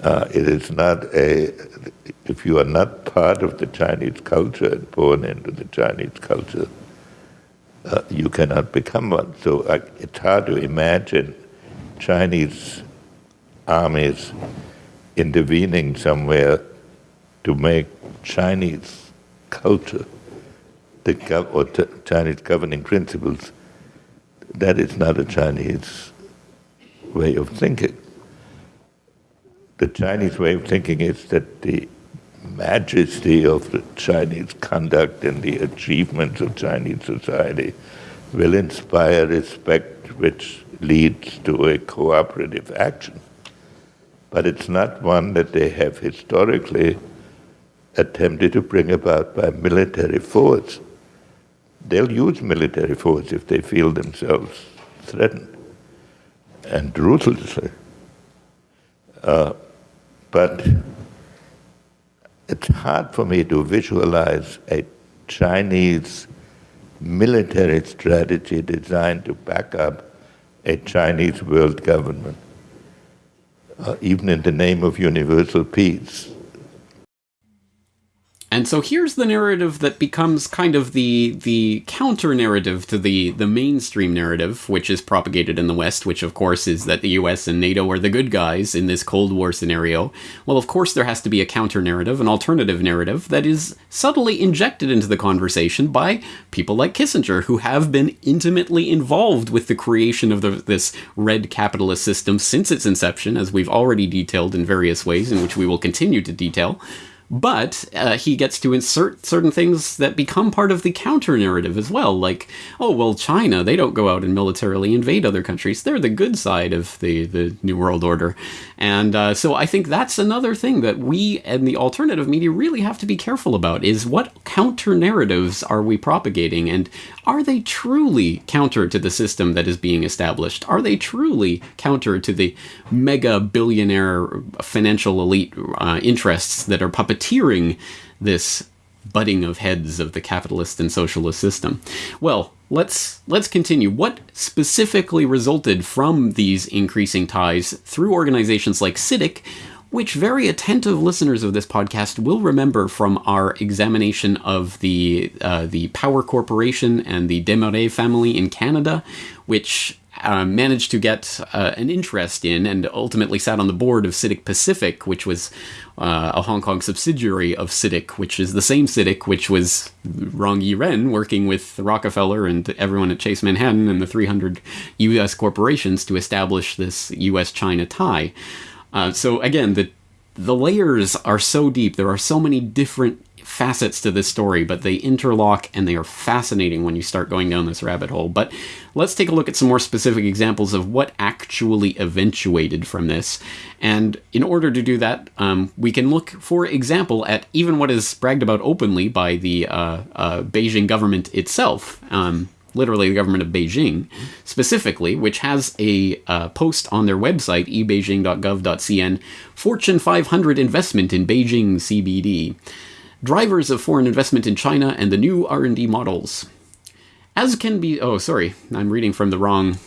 Uh, it is not a, if you are not part of the Chinese culture and born into the Chinese culture, uh, you cannot become one. So uh, it's hard to imagine Chinese armies intervening somewhere to make Chinese culture the or Chinese governing principles, that is not a Chinese way of thinking. The Chinese way of thinking is that the majesty of the Chinese conduct and the achievements of Chinese society will inspire respect, which leads to a cooperative action. But it's not one that they have historically attempted to bring about by military force they'll use military force if they feel themselves threatened, and ruthlessly. Uh, but it's hard for me to visualize a Chinese military strategy designed to back up a Chinese world government, uh, even in the name of universal peace. And so here's the narrative that becomes kind of the the counter narrative to the the mainstream narrative, which is propagated in the West, which of course is that the U.S. and NATO are the good guys in this Cold War scenario. Well, of course there has to be a counter narrative, an alternative narrative that is subtly injected into the conversation by people like Kissinger, who have been intimately involved with the creation of the, this red capitalist system since its inception, as we've already detailed in various ways, in which we will continue to detail. But uh, he gets to insert certain things that become part of the counter narrative as well, like, oh, well, China, they don't go out and militarily invade other countries. They're the good side of the, the New World Order. And uh, so I think that's another thing that we and the alternative media really have to be careful about is what counter narratives are we propagating? And are they truly counter to the system that is being established? Are they truly counter to the mega billionaire financial elite uh, interests that are puppeteering this butting of heads of the capitalist and socialist system? Well, let's let's continue. What specifically resulted from these increasing ties through organizations like CITIC, which very attentive listeners of this podcast will remember from our examination of the uh, the Power Corporation and the Desmarais family in Canada, which uh, managed to get uh, an interest in and ultimately sat on the board of CITIC Pacific, which was uh, a Hong Kong subsidiary of CITIC, which is the same CITIC which was Rong Yi Ren working with Rockefeller and everyone at Chase Manhattan and the 300 U.S. corporations to establish this U.S.-China tie. Uh, so again, the the layers are so deep. There are so many different facets to this story, but they interlock and they are fascinating when you start going down this rabbit hole. But let's take a look at some more specific examples of what actually eventuated from this. And in order to do that, um, we can look, for example, at even what is bragged about openly by the uh, uh, Beijing government itself. Um, literally the government of Beijing specifically, which has a uh, post on their website, ebeijing.gov.cn, Fortune 500 investment in Beijing CBD, drivers of foreign investment in China and the new R&D models. As can be, oh, sorry, I'm reading from the wrong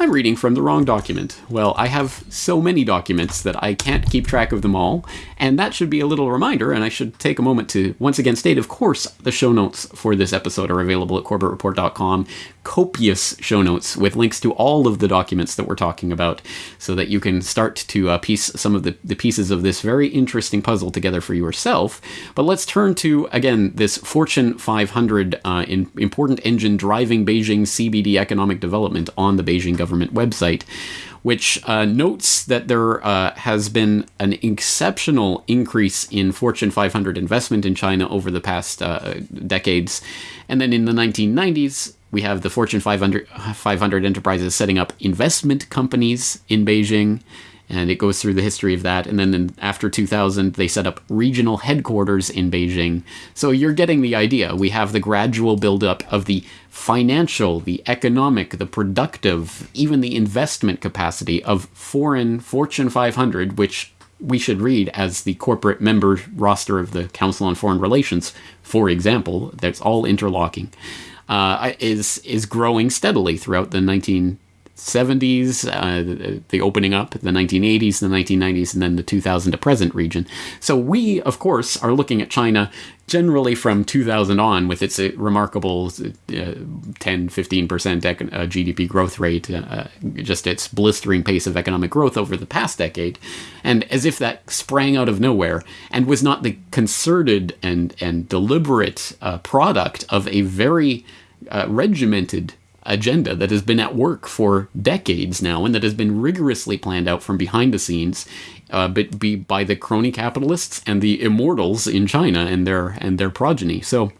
I'm reading from the wrong document. Well, I have so many documents that I can't keep track of them all, and that should be a little reminder, and I should take a moment to once again state, of course, the show notes for this episode are available at corbettreport.com. Copious show notes with links to all of the documents that we're talking about, so that you can start to uh, piece some of the, the pieces of this very interesting puzzle together for yourself. But let's turn to, again, this Fortune 500 uh, in, important engine driving Beijing CBD economic development on the Beijing government website, which uh, notes that there uh, has been an exceptional increase in Fortune 500 investment in China over the past uh, decades. And then in the 1990s, we have the Fortune 500, 500 enterprises setting up investment companies in Beijing and it goes through the history of that. And then in, after 2000, they set up regional headquarters in Beijing. So you're getting the idea. We have the gradual buildup of the financial, the economic, the productive, even the investment capacity of foreign Fortune 500, which we should read as the corporate member roster of the Council on Foreign Relations, for example, that's all interlocking, uh, is is growing steadily throughout the 19 70s, uh, the opening up, the 1980s, the 1990s, and then the 2000 to present region. So we, of course, are looking at China generally from 2000 on with its uh, remarkable uh, 10 15% econ- uh, GDP growth rate, uh, just its blistering pace of economic growth over the past decade, and as if that sprang out of nowhere and was not the concerted and, and deliberate uh, product of a very regimented agenda that has been at work for decades now and that has been rigorously planned out from behind the scenes uh, but be by the crony capitalists and the immortals in China and their and their progeny. So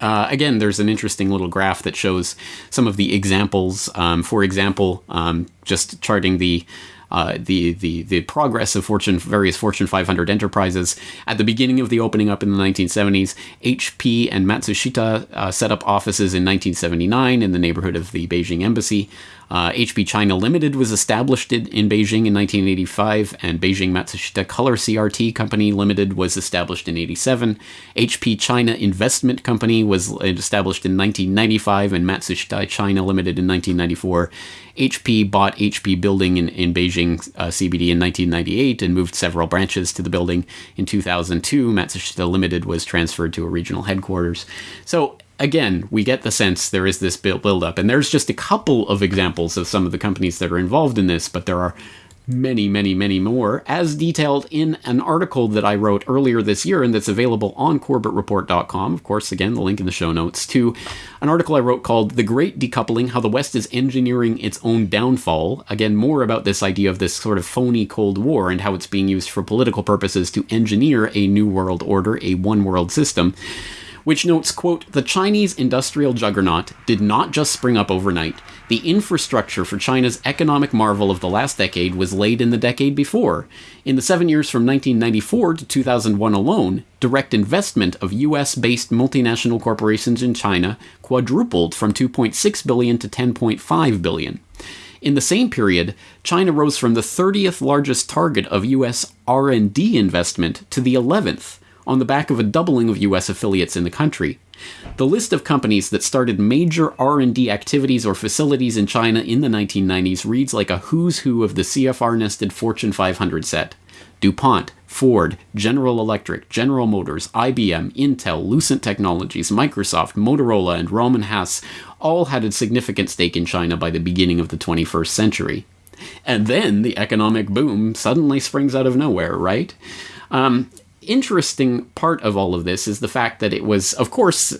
uh, again, there's an interesting little graph that shows some of the examples. Um, for example, um, just charting the uh, the the the progress of Fortune various Fortune 500 enterprises. At the beginning of the opening up in the 1970s, HP and Matsushita uh, set up offices in 1979 in the neighborhood of the Beijing embassy. Uh, HP China Limited was established in, in, Beijing in 1985, and Beijing Matsushita Color CRT Company Limited was established in 87. HP China Investment Company was established in 1995, and Matsushita China Limited in 1994. HP bought HP Building in, in Beijing uh, CBD in 1998 and moved several branches to the building. In 2002, Matsushita Limited was transferred to a regional headquarters. So again, we get the sense there is this build up, and there's just a couple of examples of some of the companies that are involved in this, but there are many, many, many more, as detailed in an article that I wrote earlier this year and that's available on CorbettReport.com. Of course, again, the link in the show notes to an article I wrote called The Great Decoupling How the West is Engineering Its Own Downfall. Again, more about this idea of this sort of phony Cold War and how it's being used for political purposes to engineer a new world order, a one world system which notes, quote, the Chinese industrial juggernaut did not just spring up overnight. The infrastructure for China's economic marvel of the last decade was laid in the decade before. In the seven years from 1994 to 2001 alone, direct investment of US based multinational corporations in China quadrupled from 2.6 billion to 10.5 billion. In the same period, China rose from the 30th largest target of US R&D investment to the 11th, on the back of a doubling of US affiliates in the country. The list of companies that started major R&D activities or facilities in China in the 1990s reads like a who's who of the CFR nested Fortune 500 set. DuPont, Ford, General Electric, General Motors, IBM, Intel, Lucent Technologies, Microsoft, Motorola, and Rohm and Haas all had a significant stake in China by the beginning of the 21st century. And then the economic boom suddenly springs out of nowhere, right? Um, interesting part of all of this is the fact that it was, of course,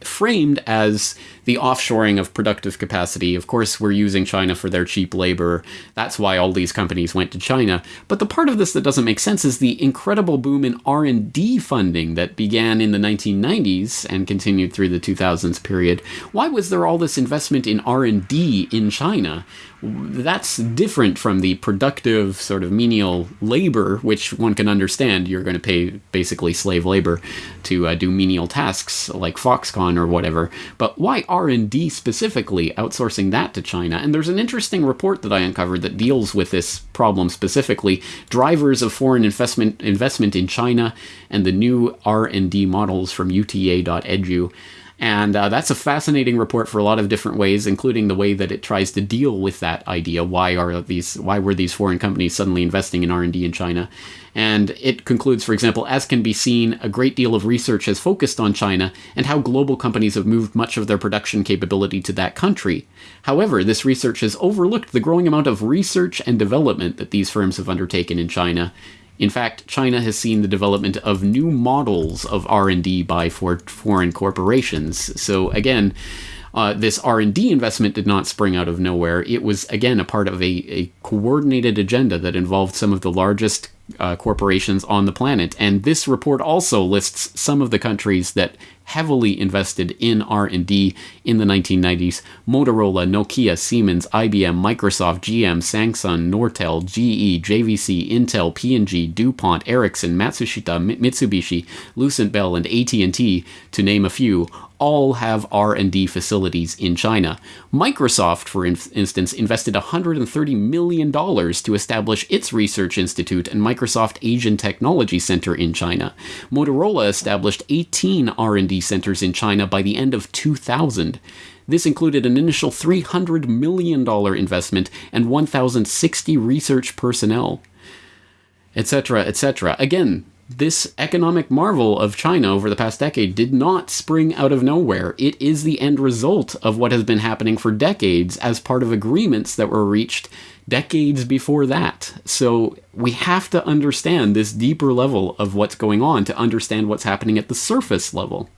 framed as the offshoring of productive capacity. Of course, we're using China for their cheap labor. That's why all these companies went to China. But the part of this that doesn't make sense is the incredible boom in R&D funding that began in the 1990s and continued through the 2000s period. Why was there all this investment in R&D in China? that's different from the productive sort of menial labor, which one can understand. You're going to pay basically slave labor to uh, do menial tasks like Foxconn or whatever. But why R&D specifically, outsourcing that to China? And there's an interesting report that I uncovered that deals with this problem specifically: drivers of foreign investment investment in China and the new R&D models from UTA.edu. And uh, that's a fascinating report for a lot of different ways, including the way that it tries to deal with that idea. Why are these? Why were these foreign companies suddenly investing in R and D in China? And it concludes, for example, as can be seen, a great deal of research has focused on China and how global companies have moved much of their production capability to that country. However, this research has overlooked the growing amount of research and development that these firms have undertaken in China in fact, China has seen the development of new models of R&D by for foreign corporations. So again, uh, this R&D investment did not spring out of nowhere. It was again a part of a, a coordinated agenda that involved some of the largest uh, corporations on the planet. And this report also lists some of the countries that heavily invested in R&D in the 1990s. Motorola, Nokia, Siemens, IBM, Microsoft, GM, Samsung, Nortel, GE, JVC, Intel, P&G, DuPont, Ericsson, Matsushita, Mitsubishi, Lucent Bell, and AT&T, to name a few, all have R&D facilities in China. Microsoft, for instance, invested $130 million to establish its research institute and Microsoft Asian Technology Center in China. Motorola established 18 R&D centers in China by the end of 2000. This included an initial $300 million investment and 1,060 research personnel, etc., etc. Again, this economic marvel of China over the past decade did not spring out of nowhere. It is the end result of what has been happening for decades as part of agreements that were reached decades before that. So we have to understand this deeper level of what's going on to understand what's happening at the surface level.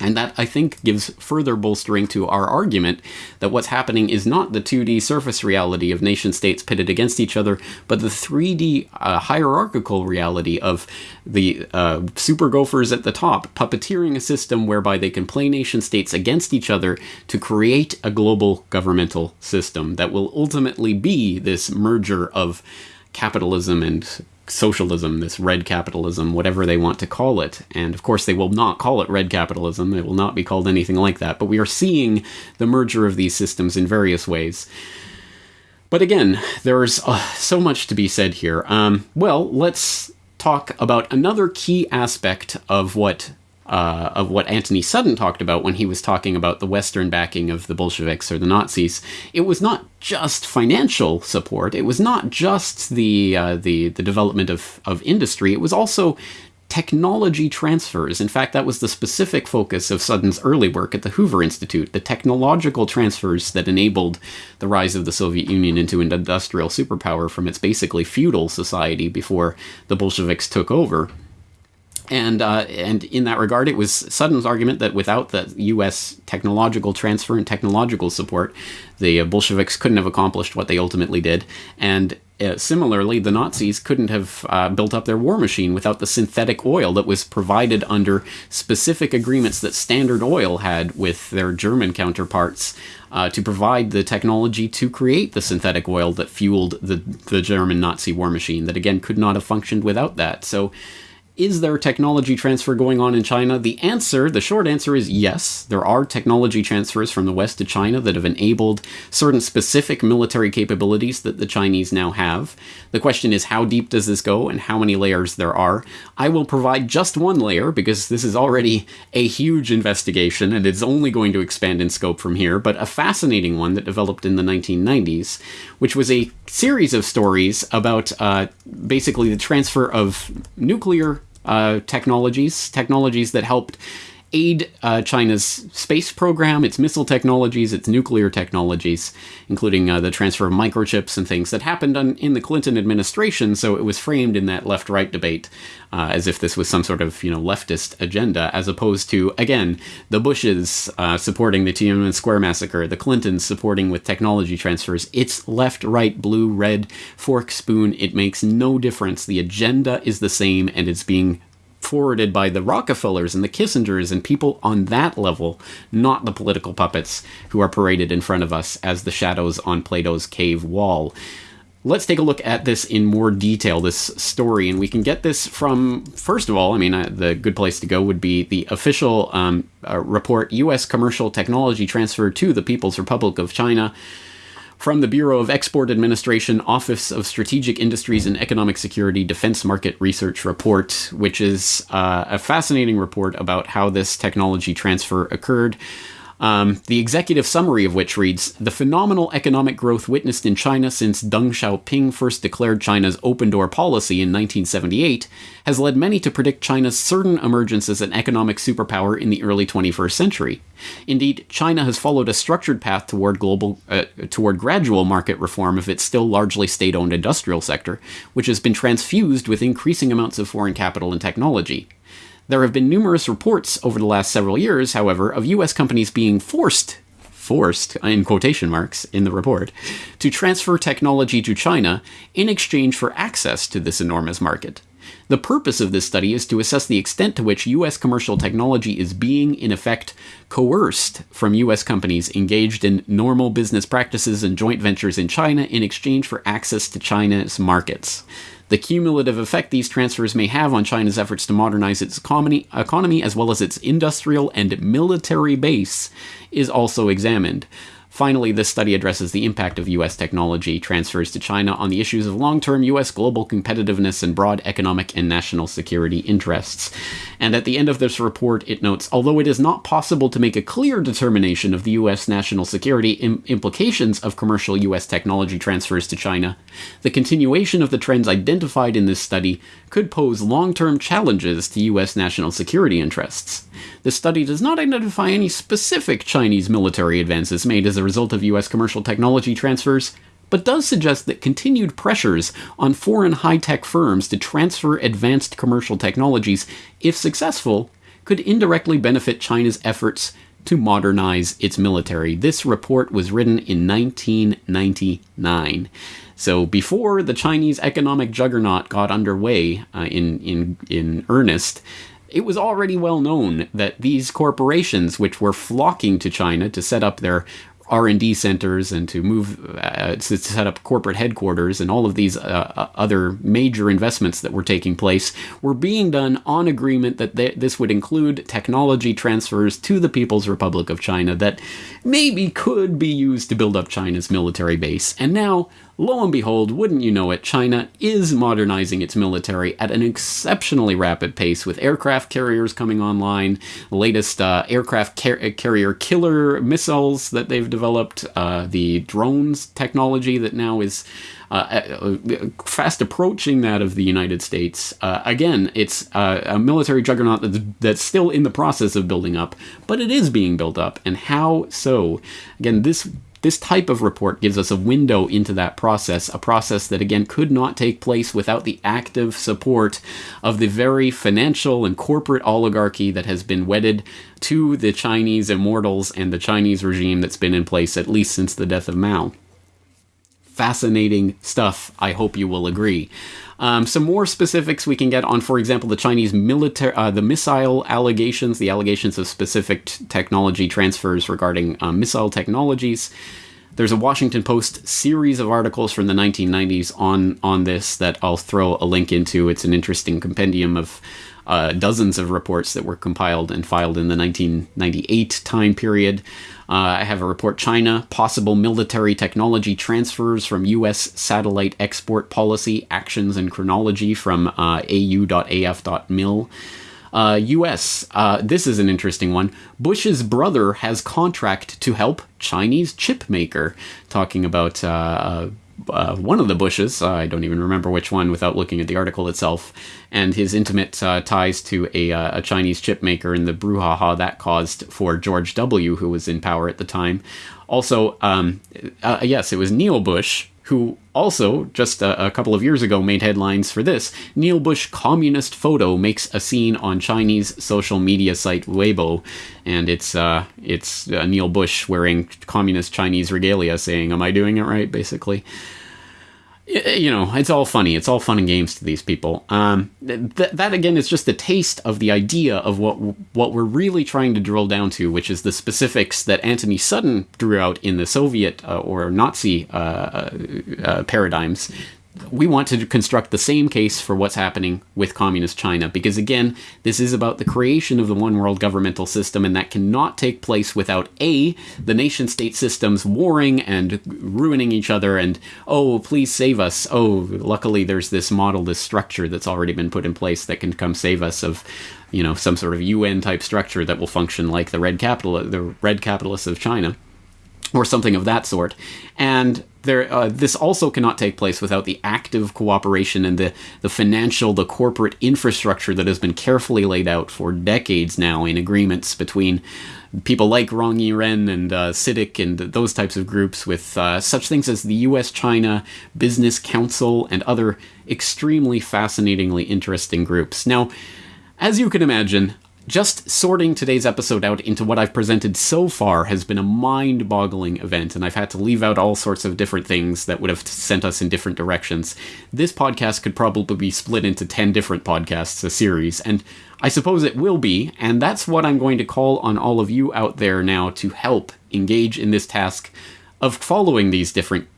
And that, I think, gives further bolstering to our argument that what's happening is not the 2D surface reality of nation states pitted against each other, but the 3D uh, hierarchical reality of the uh, super gophers at the top puppeteering a system whereby they can play nation states against each other to create a global governmental system that will ultimately be this merger of capitalism and socialism, this red capitalism, whatever they want to call it. And of course, they will not call it red capitalism. It will not be called anything like that. But we are seeing the merger of these systems in various ways. But again, there's uh, so much to be said here. Um, well, let's talk about another key aspect of what uh, of what Antony Sutton talked about when he was talking about the Western backing of the Bolsheviks or the Nazis. It was not just financial support. It was not just the uh, the the development of of industry. It was also technology transfers. In fact, that was the specific focus of Sutton's early work at the Hoover Institute, the technological transfers that enabled the rise of the Soviet Union into an industrial superpower from its basically feudal society before the Bolsheviks took over. And uh, and in that regard, it was Sutton's argument that without the U.S. technological transfer and technological support, the Bolsheviks couldn't have accomplished what they ultimately did. And uh, similarly, the Nazis couldn't have uh, built up their war machine without the synthetic oil that was provided under specific agreements that Standard Oil had with their German counterparts uh, to provide the technology to create the synthetic oil that fueled the the German Nazi war machine. That again could not have functioned without that. So is there technology transfer going on in China? The answer, the short answer is yes. There are technology transfers from the West to China that have enabled certain specific military capabilities that the Chinese now have. The question is how deep does this go and how many layers there are? I will provide just one layer because this is already a huge investigation and it's only going to expand in scope from here, but a fascinating one that developed in the 1990s, which was a series of stories about uh, basically the transfer of nuclear uh, technologies, technologies that helped aid uh, China's space program, its missile technologies, its nuclear technologies, including uh, the transfer of microchips and things that happened on, in the Clinton administration. So it was framed in that left-right debate uh, as if this was some sort of you know leftist agenda, as opposed to again the Bushes uh, supporting the Tiananmen Square massacre, the Clintons supporting with technology transfers. It's left, right, blue, red, fork, spoon. It makes no difference. The agenda is the same, and it's being forwarded by the Rockefellers and the Kissingers and people on that level, not the political puppets who are paraded in front of us as the shadows on Plato's cave wall. Let's take a look at this in more detail, this story, and we can get this from, first of all, I mean, uh, the good place to go would be the official um, uh, report U.S. commercial technology transfer to the People's Republic of China from the Bureau of Export Administration Office of Strategic Industries and Economic Security Defense Market Research Report, which is uh, a fascinating report about how this technology transfer occurred. Um, the executive summary of which reads The phenomenal economic growth witnessed in China since Deng Xiaoping first declared China's open door policy in 1978 has led many to predict China's certain emergence as an economic superpower in the early 21st century. Indeed, China has followed a structured path toward global uh, toward gradual market reform of its still largely state-owned industrial sector, which has been transfused with increasing amounts of foreign capital and technology. There have been numerous reports over the last several years, however, of US companies being forced forced, in quotation marks, in the report, to transfer technology to China in exchange for access to this enormous market. The purpose of this study is to assess the extent to which U.S. commercial technology is being, in effect, coerced from U.S. companies engaged in normal business practices and joint ventures in China in exchange for access to China's markets. The cumulative effect these transfers may have on China's efforts to modernize its economy, economy as well as its industrial and military base is also examined. Finally, this study addresses the impact of U.S. technology transfers to China on the issues of long term U.S. global competitiveness and broad economic and national security interests. And at the end of this report, it notes although it is not possible to make a clear determination of the U.S. national security Im- implications of commercial U.S. technology transfers to China, the continuation of the trends identified in this study could pose long term challenges to U.S. national security interests. The study does not identify any specific Chinese military advances made as a result of U.S. commercial technology transfers, but does suggest that continued pressures on foreign high tech firms to transfer advanced commercial technologies, if successful, could indirectly benefit China's efforts to modernize its military. This report was written in 1999. So before the Chinese economic juggernaut got underway uh, in, in, in earnest, it was already well known that these corporations, which were flocking to China to set up their R&D centers and to move uh, to set up corporate headquarters and all of these uh, uh, other major investments that were taking place were being done on agreement that th- this would include technology transfers to the People's Republic of China that maybe could be used to build up China's military base. And now lo and behold, wouldn't you know it, China is modernizing its military at an exceptionally rapid pace with aircraft carriers coming online, latest uh, aircraft car- carrier killer missiles that they've developed, uh, the drones technology that now is. Uh, uh fast approaching that of the United States. Uh, again, it's uh, a military juggernaut that's, that's still in the process of building up, but it is being built up. And how so? Again, this this type of report gives us a window into that process, a process that again could not take place without the active support of the very financial and corporate oligarchy that has been wedded to the Chinese immortals and the Chinese regime that's been in place at least since the death of Mao fascinating stuff. I hope you will agree. Um, some more specifics we can get on, for example, the Chinese military, uh, the missile allegations, the allegations of specific t- technology transfers regarding uh, missile technologies. There's a Washington Post series of articles from the 1990s on on this that I'll throw a link into. It's an interesting compendium of uh, dozens of reports that were compiled and filed in the 1998 time period. Uh, I have a report China, possible military technology transfers from U.S. satellite export policy, actions and chronology from uh, au.af.mil. Uh, U.S. Uh, this is an interesting one. Bush's brother has contract to help Chinese chip maker. Talking about uh, uh one of the Bushes, uh, I don't even remember which one without looking at the article itself, and his intimate uh, ties to a, uh, a, Chinese chip maker and the brouhaha that caused for George W., who was in power at the time. Also, um, uh, yes, it was Neil Bush who also, just a, a, couple of years ago, made headlines for this. Neil Bush communist photo makes a scene on Chinese social media site Weibo, and it's uh, it's uh, Neil Bush wearing communist Chinese regalia, saying, "Am I doing it right?" Basically you know, it's all funny. It's all fun and games to these people. Um, th- that again is just the taste of the idea of what what we're really trying to drill down to, which is the specifics that Antony Sutton drew out in the Soviet uh, or Nazi uh, uh, uh paradigms we want to construct the same case for what's happening with communist China because again, this is about the creation of the one world governmental system and that cannot take place without A, the nation state systems warring and ruining each other and oh, please save us. Oh, luckily there's this model, this structure that's already been put in place that can come save us of you know, some sort of UN type structure that will function like the red capital the red capitalists of China or something of that sort. And there, uh, this also cannot take place without the active cooperation and the, the financial, the corporate infrastructure that has been carefully laid out for decades now in agreements between people like Rong Yiren and uh, CITIC and those types of groups with uh, such things as the US China Business Council and other extremely fascinatingly interesting groups. Now, as you can imagine, just sorting today's episode out into what I've presented so far has been a mind boggling event, and I've had to leave out all sorts of different things that would have sent us in different directions. This podcast could probably be split into 10 different podcasts, a series, and I suppose it will be, and that's what I'm going to call on all of you out there now to help engage in this task of following these different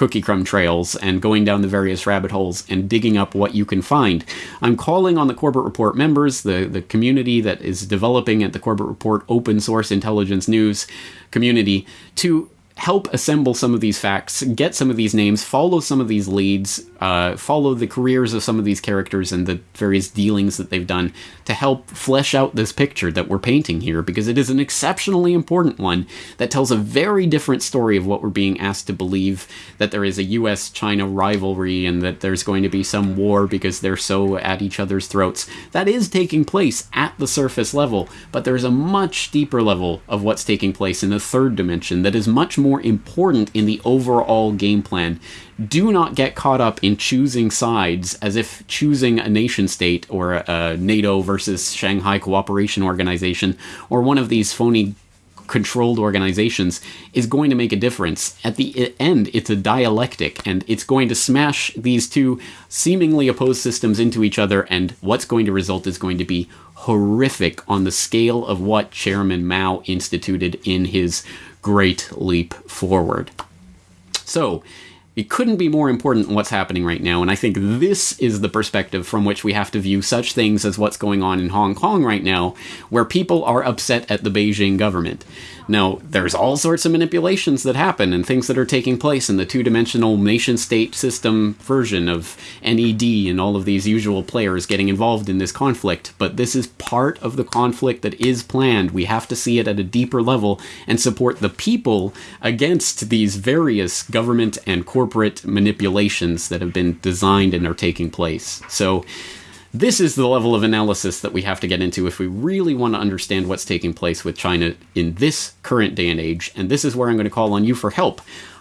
cookie crumb trails and going down the various rabbit holes and digging up what you can find. I'm calling on the Corbett Report members, the, the community that is developing at the Corbett Report open source intelligence news community, to help assemble some of these facts, get some of these names, follow some of these leads, uh, follow the careers of some of these characters and the various dealings that they've done to help flesh out this picture that we're painting here, because it is an exceptionally important one that tells a very different story of what we're being asked to believe that there is a US China rivalry and that there's going to be some war because they're so at each other's throats. That is taking place at the surface level, but there's a much deeper level of what's taking place in the third dimension that is much more more important in the overall game plan. Do not get caught up in choosing sides as if choosing a nation state or a NATO versus Shanghai Cooperation Organization or one of these phony controlled organizations is going to make a difference. At the end, it's a dialectic and it's going to smash these two seemingly opposed systems into each other, and what's going to result is going to be horrific on the scale of what Chairman Mao instituted in his great leap forward. So, it couldn't be more important what's happening right now, and I think this is the perspective from which we have to view such things as what's going on in Hong Kong right now, where people are upset at the Beijing government. Now, there's all sorts of manipulations that happen and things that are taking place in the two dimensional nation state system version of NED and all of these usual players getting involved in this conflict. But this is part of the conflict that is planned. We have to see it at a deeper level and support the people against these various government and corporate manipulations that have been designed and are taking place. So, this is the level of analysis that we have to get into if we really want to understand what's taking place with China in this current day and age. And this is where I'm going to call on you for help.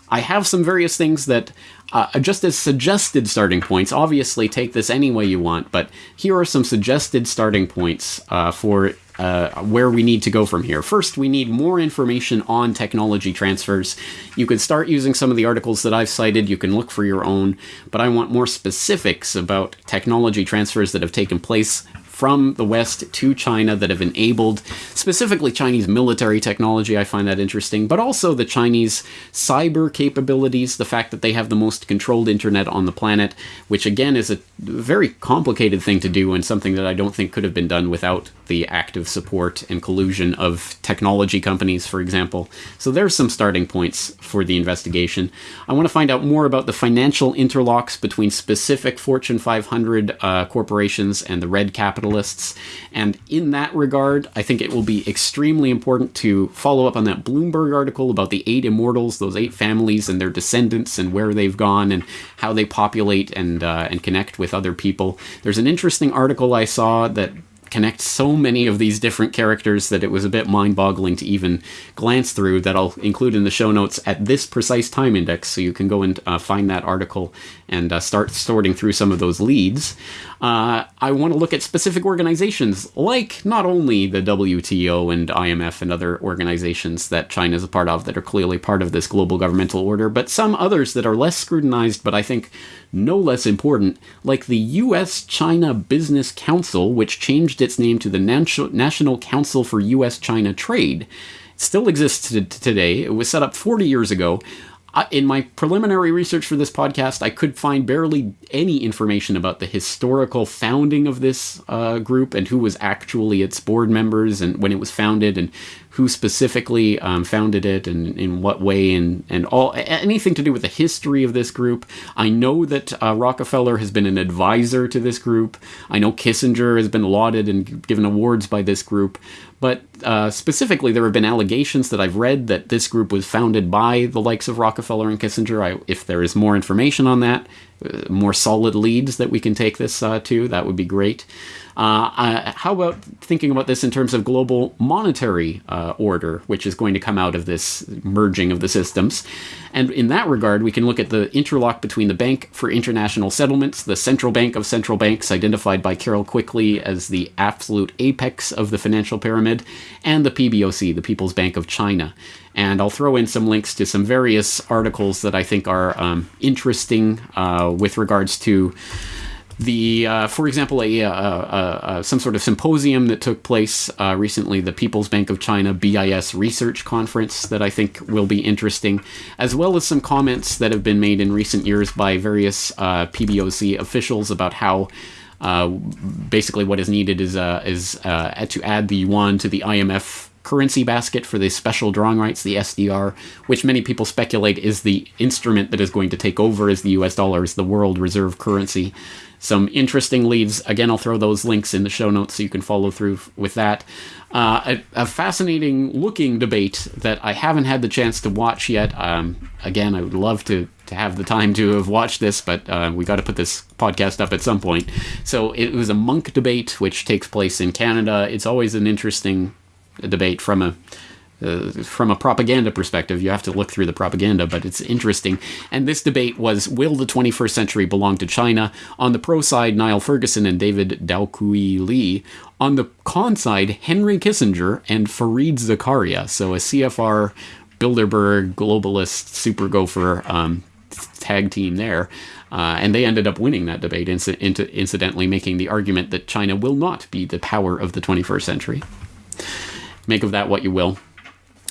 I have some various things that, uh, just as suggested starting points, obviously take this any way you want, but here are some suggested starting points uh, for uh, where we need to go from here. First, we need more information on technology transfers. You can start using some of the articles that I've cited. You can look for your own, but I want more specifics about technology transfers that have taken place from the West to China that have enabled specifically Chinese military technology. I find that interesting, but also the Chinese cyber capabilities, the fact that they have the most controlled internet on the planet, which again is a very complicated thing to do and something that I don't think could have been done without the active support and collusion of technology companies, for example. So there's some starting points for the investigation. I want to find out more about the financial interlocks between specific Fortune 500 uh, corporations and the red capital capitalists. And in that regard, I think it will be extremely important to follow up on that Bloomberg article about the eight immortals, those eight families and their descendants and where they've gone and how they populate and uh, and connect with other people. There's an interesting article I saw that connect so many of these different characters that it was a bit mind-boggling to even glance through that I'll include in the show notes at this precise time index so you can go and uh, find that article and uh, start sorting through some of those leads. Uh, I want to look at specific organizations like not only the WTO and IMF and other organizations that China is a part of that are clearly part of this global governmental order, but some others that are less scrutinized but I think no less important, like the US China Business Council, which changed its name to the National Council for US China Trade. Still exists today. It was set up 40 years ago. In my preliminary research for this podcast, I could find barely any information about the historical founding of this uh, group and who was actually its board members and when it was founded and who specifically um, founded it and in what way and, and all anything to do with the history of this group. I know that uh, Rockefeller has been an advisor to this group. I know Kissinger has been lauded and given awards by this group. But uh, specifically, there have been allegations that I've read that this group was founded by the likes of Rockefeller and Kissinger. I, if there is more information on that, uh, more solid leads that we can take this uh, to, that would be great. Uh, uh, how about thinking about this in terms of global monetary uh, order, which is going to come out of this merging of the systems? And in that regard, we can look at the interlock between the Bank for International Settlements, the central bank of central banks, identified by Carroll Quigley as the absolute apex of the financial pyramid, and the PBOC, the People's Bank of China. And I'll throw in some links to some various articles that I think are um, interesting uh, with regards to the, uh, for example, a, a, a, some sort of symposium that took place uh, recently, the People's Bank of China BIS Research Conference, that I think will be interesting, as well as some comments that have been made in recent years by various uh, PBOC officials about how. Uh, basically, what is needed is uh, is uh, to add the yuan to the IMF currency basket for the special drawing rights, the SDR, which many people speculate is the instrument that is going to take over as the US dollar as the world reserve currency some interesting leads. Again, I'll throw those links in the show notes so you can follow through with that. Uh, a, a, fascinating looking debate that I haven't had the chance to watch yet. Um, again, I would love to, to have the time to have watched this, but uh, we got to put this podcast up at some point. So it was a Munk debate, which takes place in Canada. It's always an interesting debate from a uh, from a propaganda perspective, you have to look through the propaganda, but it's interesting. And this debate was will the 21st century belong to China? On the pro side, Niall Ferguson and David Daokui Li. On the con side, Henry Kissinger and Fareed Zakaria. So a CFR, Bilderberg, globalist, super gopher um, tag team there. Uh, and they ended up winning that debate, inc- inc- incidentally, making the argument that China will not be the power of the 21st century. Make of that what you will.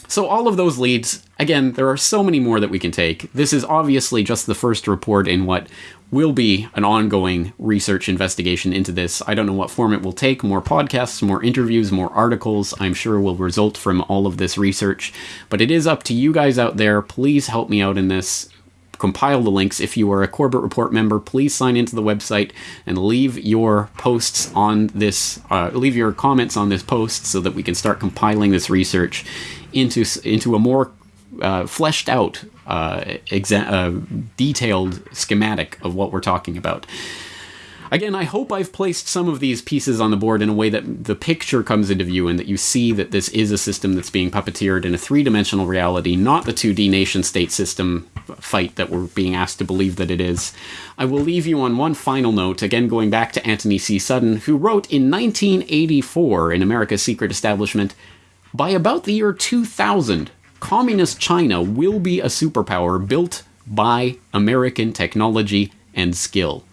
So, all of those leads, again, there are so many more that we can take. This is obviously just the first report in what will be an ongoing research investigation into this. I don't know what form it will take more podcasts, more interviews, more articles, I'm sure will result from all of this research. But it is up to you guys out there. Please help me out in this compile the links. If you are a Corbett Report member, please sign into the website and leave your posts on this, uh, leave your comments on this post so that we can start compiling this research into into a more uh, fleshed out, uh, exa- uh, detailed schematic of what we're talking about. Again, I hope I've placed some of these pieces on the board in a way that the picture comes into view and that you see that this is a system that's being puppeteered in a three dimensional reality, not the 2D nation state system fight that we're being asked to believe that it is. I will leave you on one final note, again going back to Antony C. Sutton, who wrote in 1984 in America's Secret Establishment By about the year 2000, Communist China will be a superpower built by American technology and skill.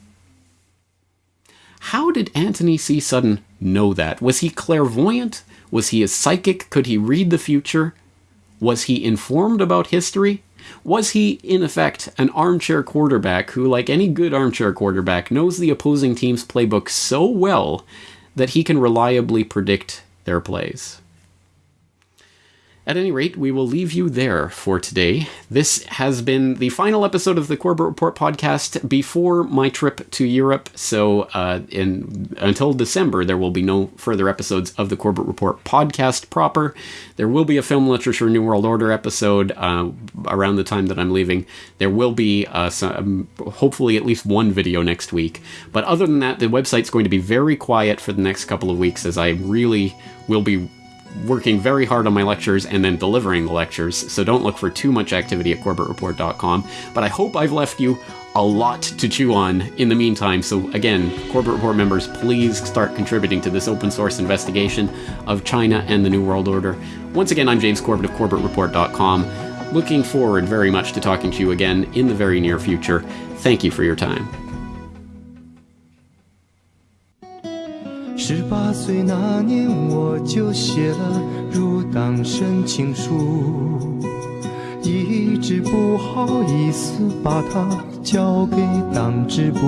How did Antony C. Sutton know that? Was he clairvoyant? Was he a psychic? Could he read the future? Was he informed about history? Was he, in effect, an armchair quarterback who, like any good armchair quarterback, knows the opposing team's playbook so well that he can reliably predict their plays? At any rate, we will leave you there for today. This has been the final episode of the Corbett Report podcast before my trip to Europe. So, uh, in until December, there will be no further episodes of the Corbett Report podcast proper. There will be a film literature New World Order episode uh, around the time that I'm leaving. There will be uh, some, hopefully at least one video next week. But other than that, the website's going to be very quiet for the next couple of weeks as I really will be working very hard on my lectures and then delivering the lectures, so don't look for too much activity at corbettreport.com. But I hope I've left you a lot to chew on in the meantime. So, again, Corbett Report members, please start contributing to this open source investigation of China and the New World Order. Once again, I'm James Corbett of corbettreport.com. Looking forward very much to talking to you again in the very near future. Thank you for your time. 十八岁那年，我就写了入党申请书，一直不好意思把它交给党支部。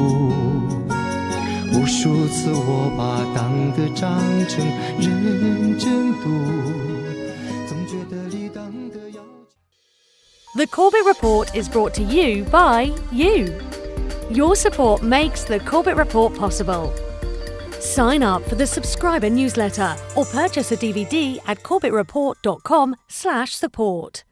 无数次我把党的章程认真读，总觉得离党的要求。The Corbett Report is brought to you by you. Your support makes the Corbett Report possible. Sign up for the subscriber newsletter or purchase a DVD at corbettreport.com/support.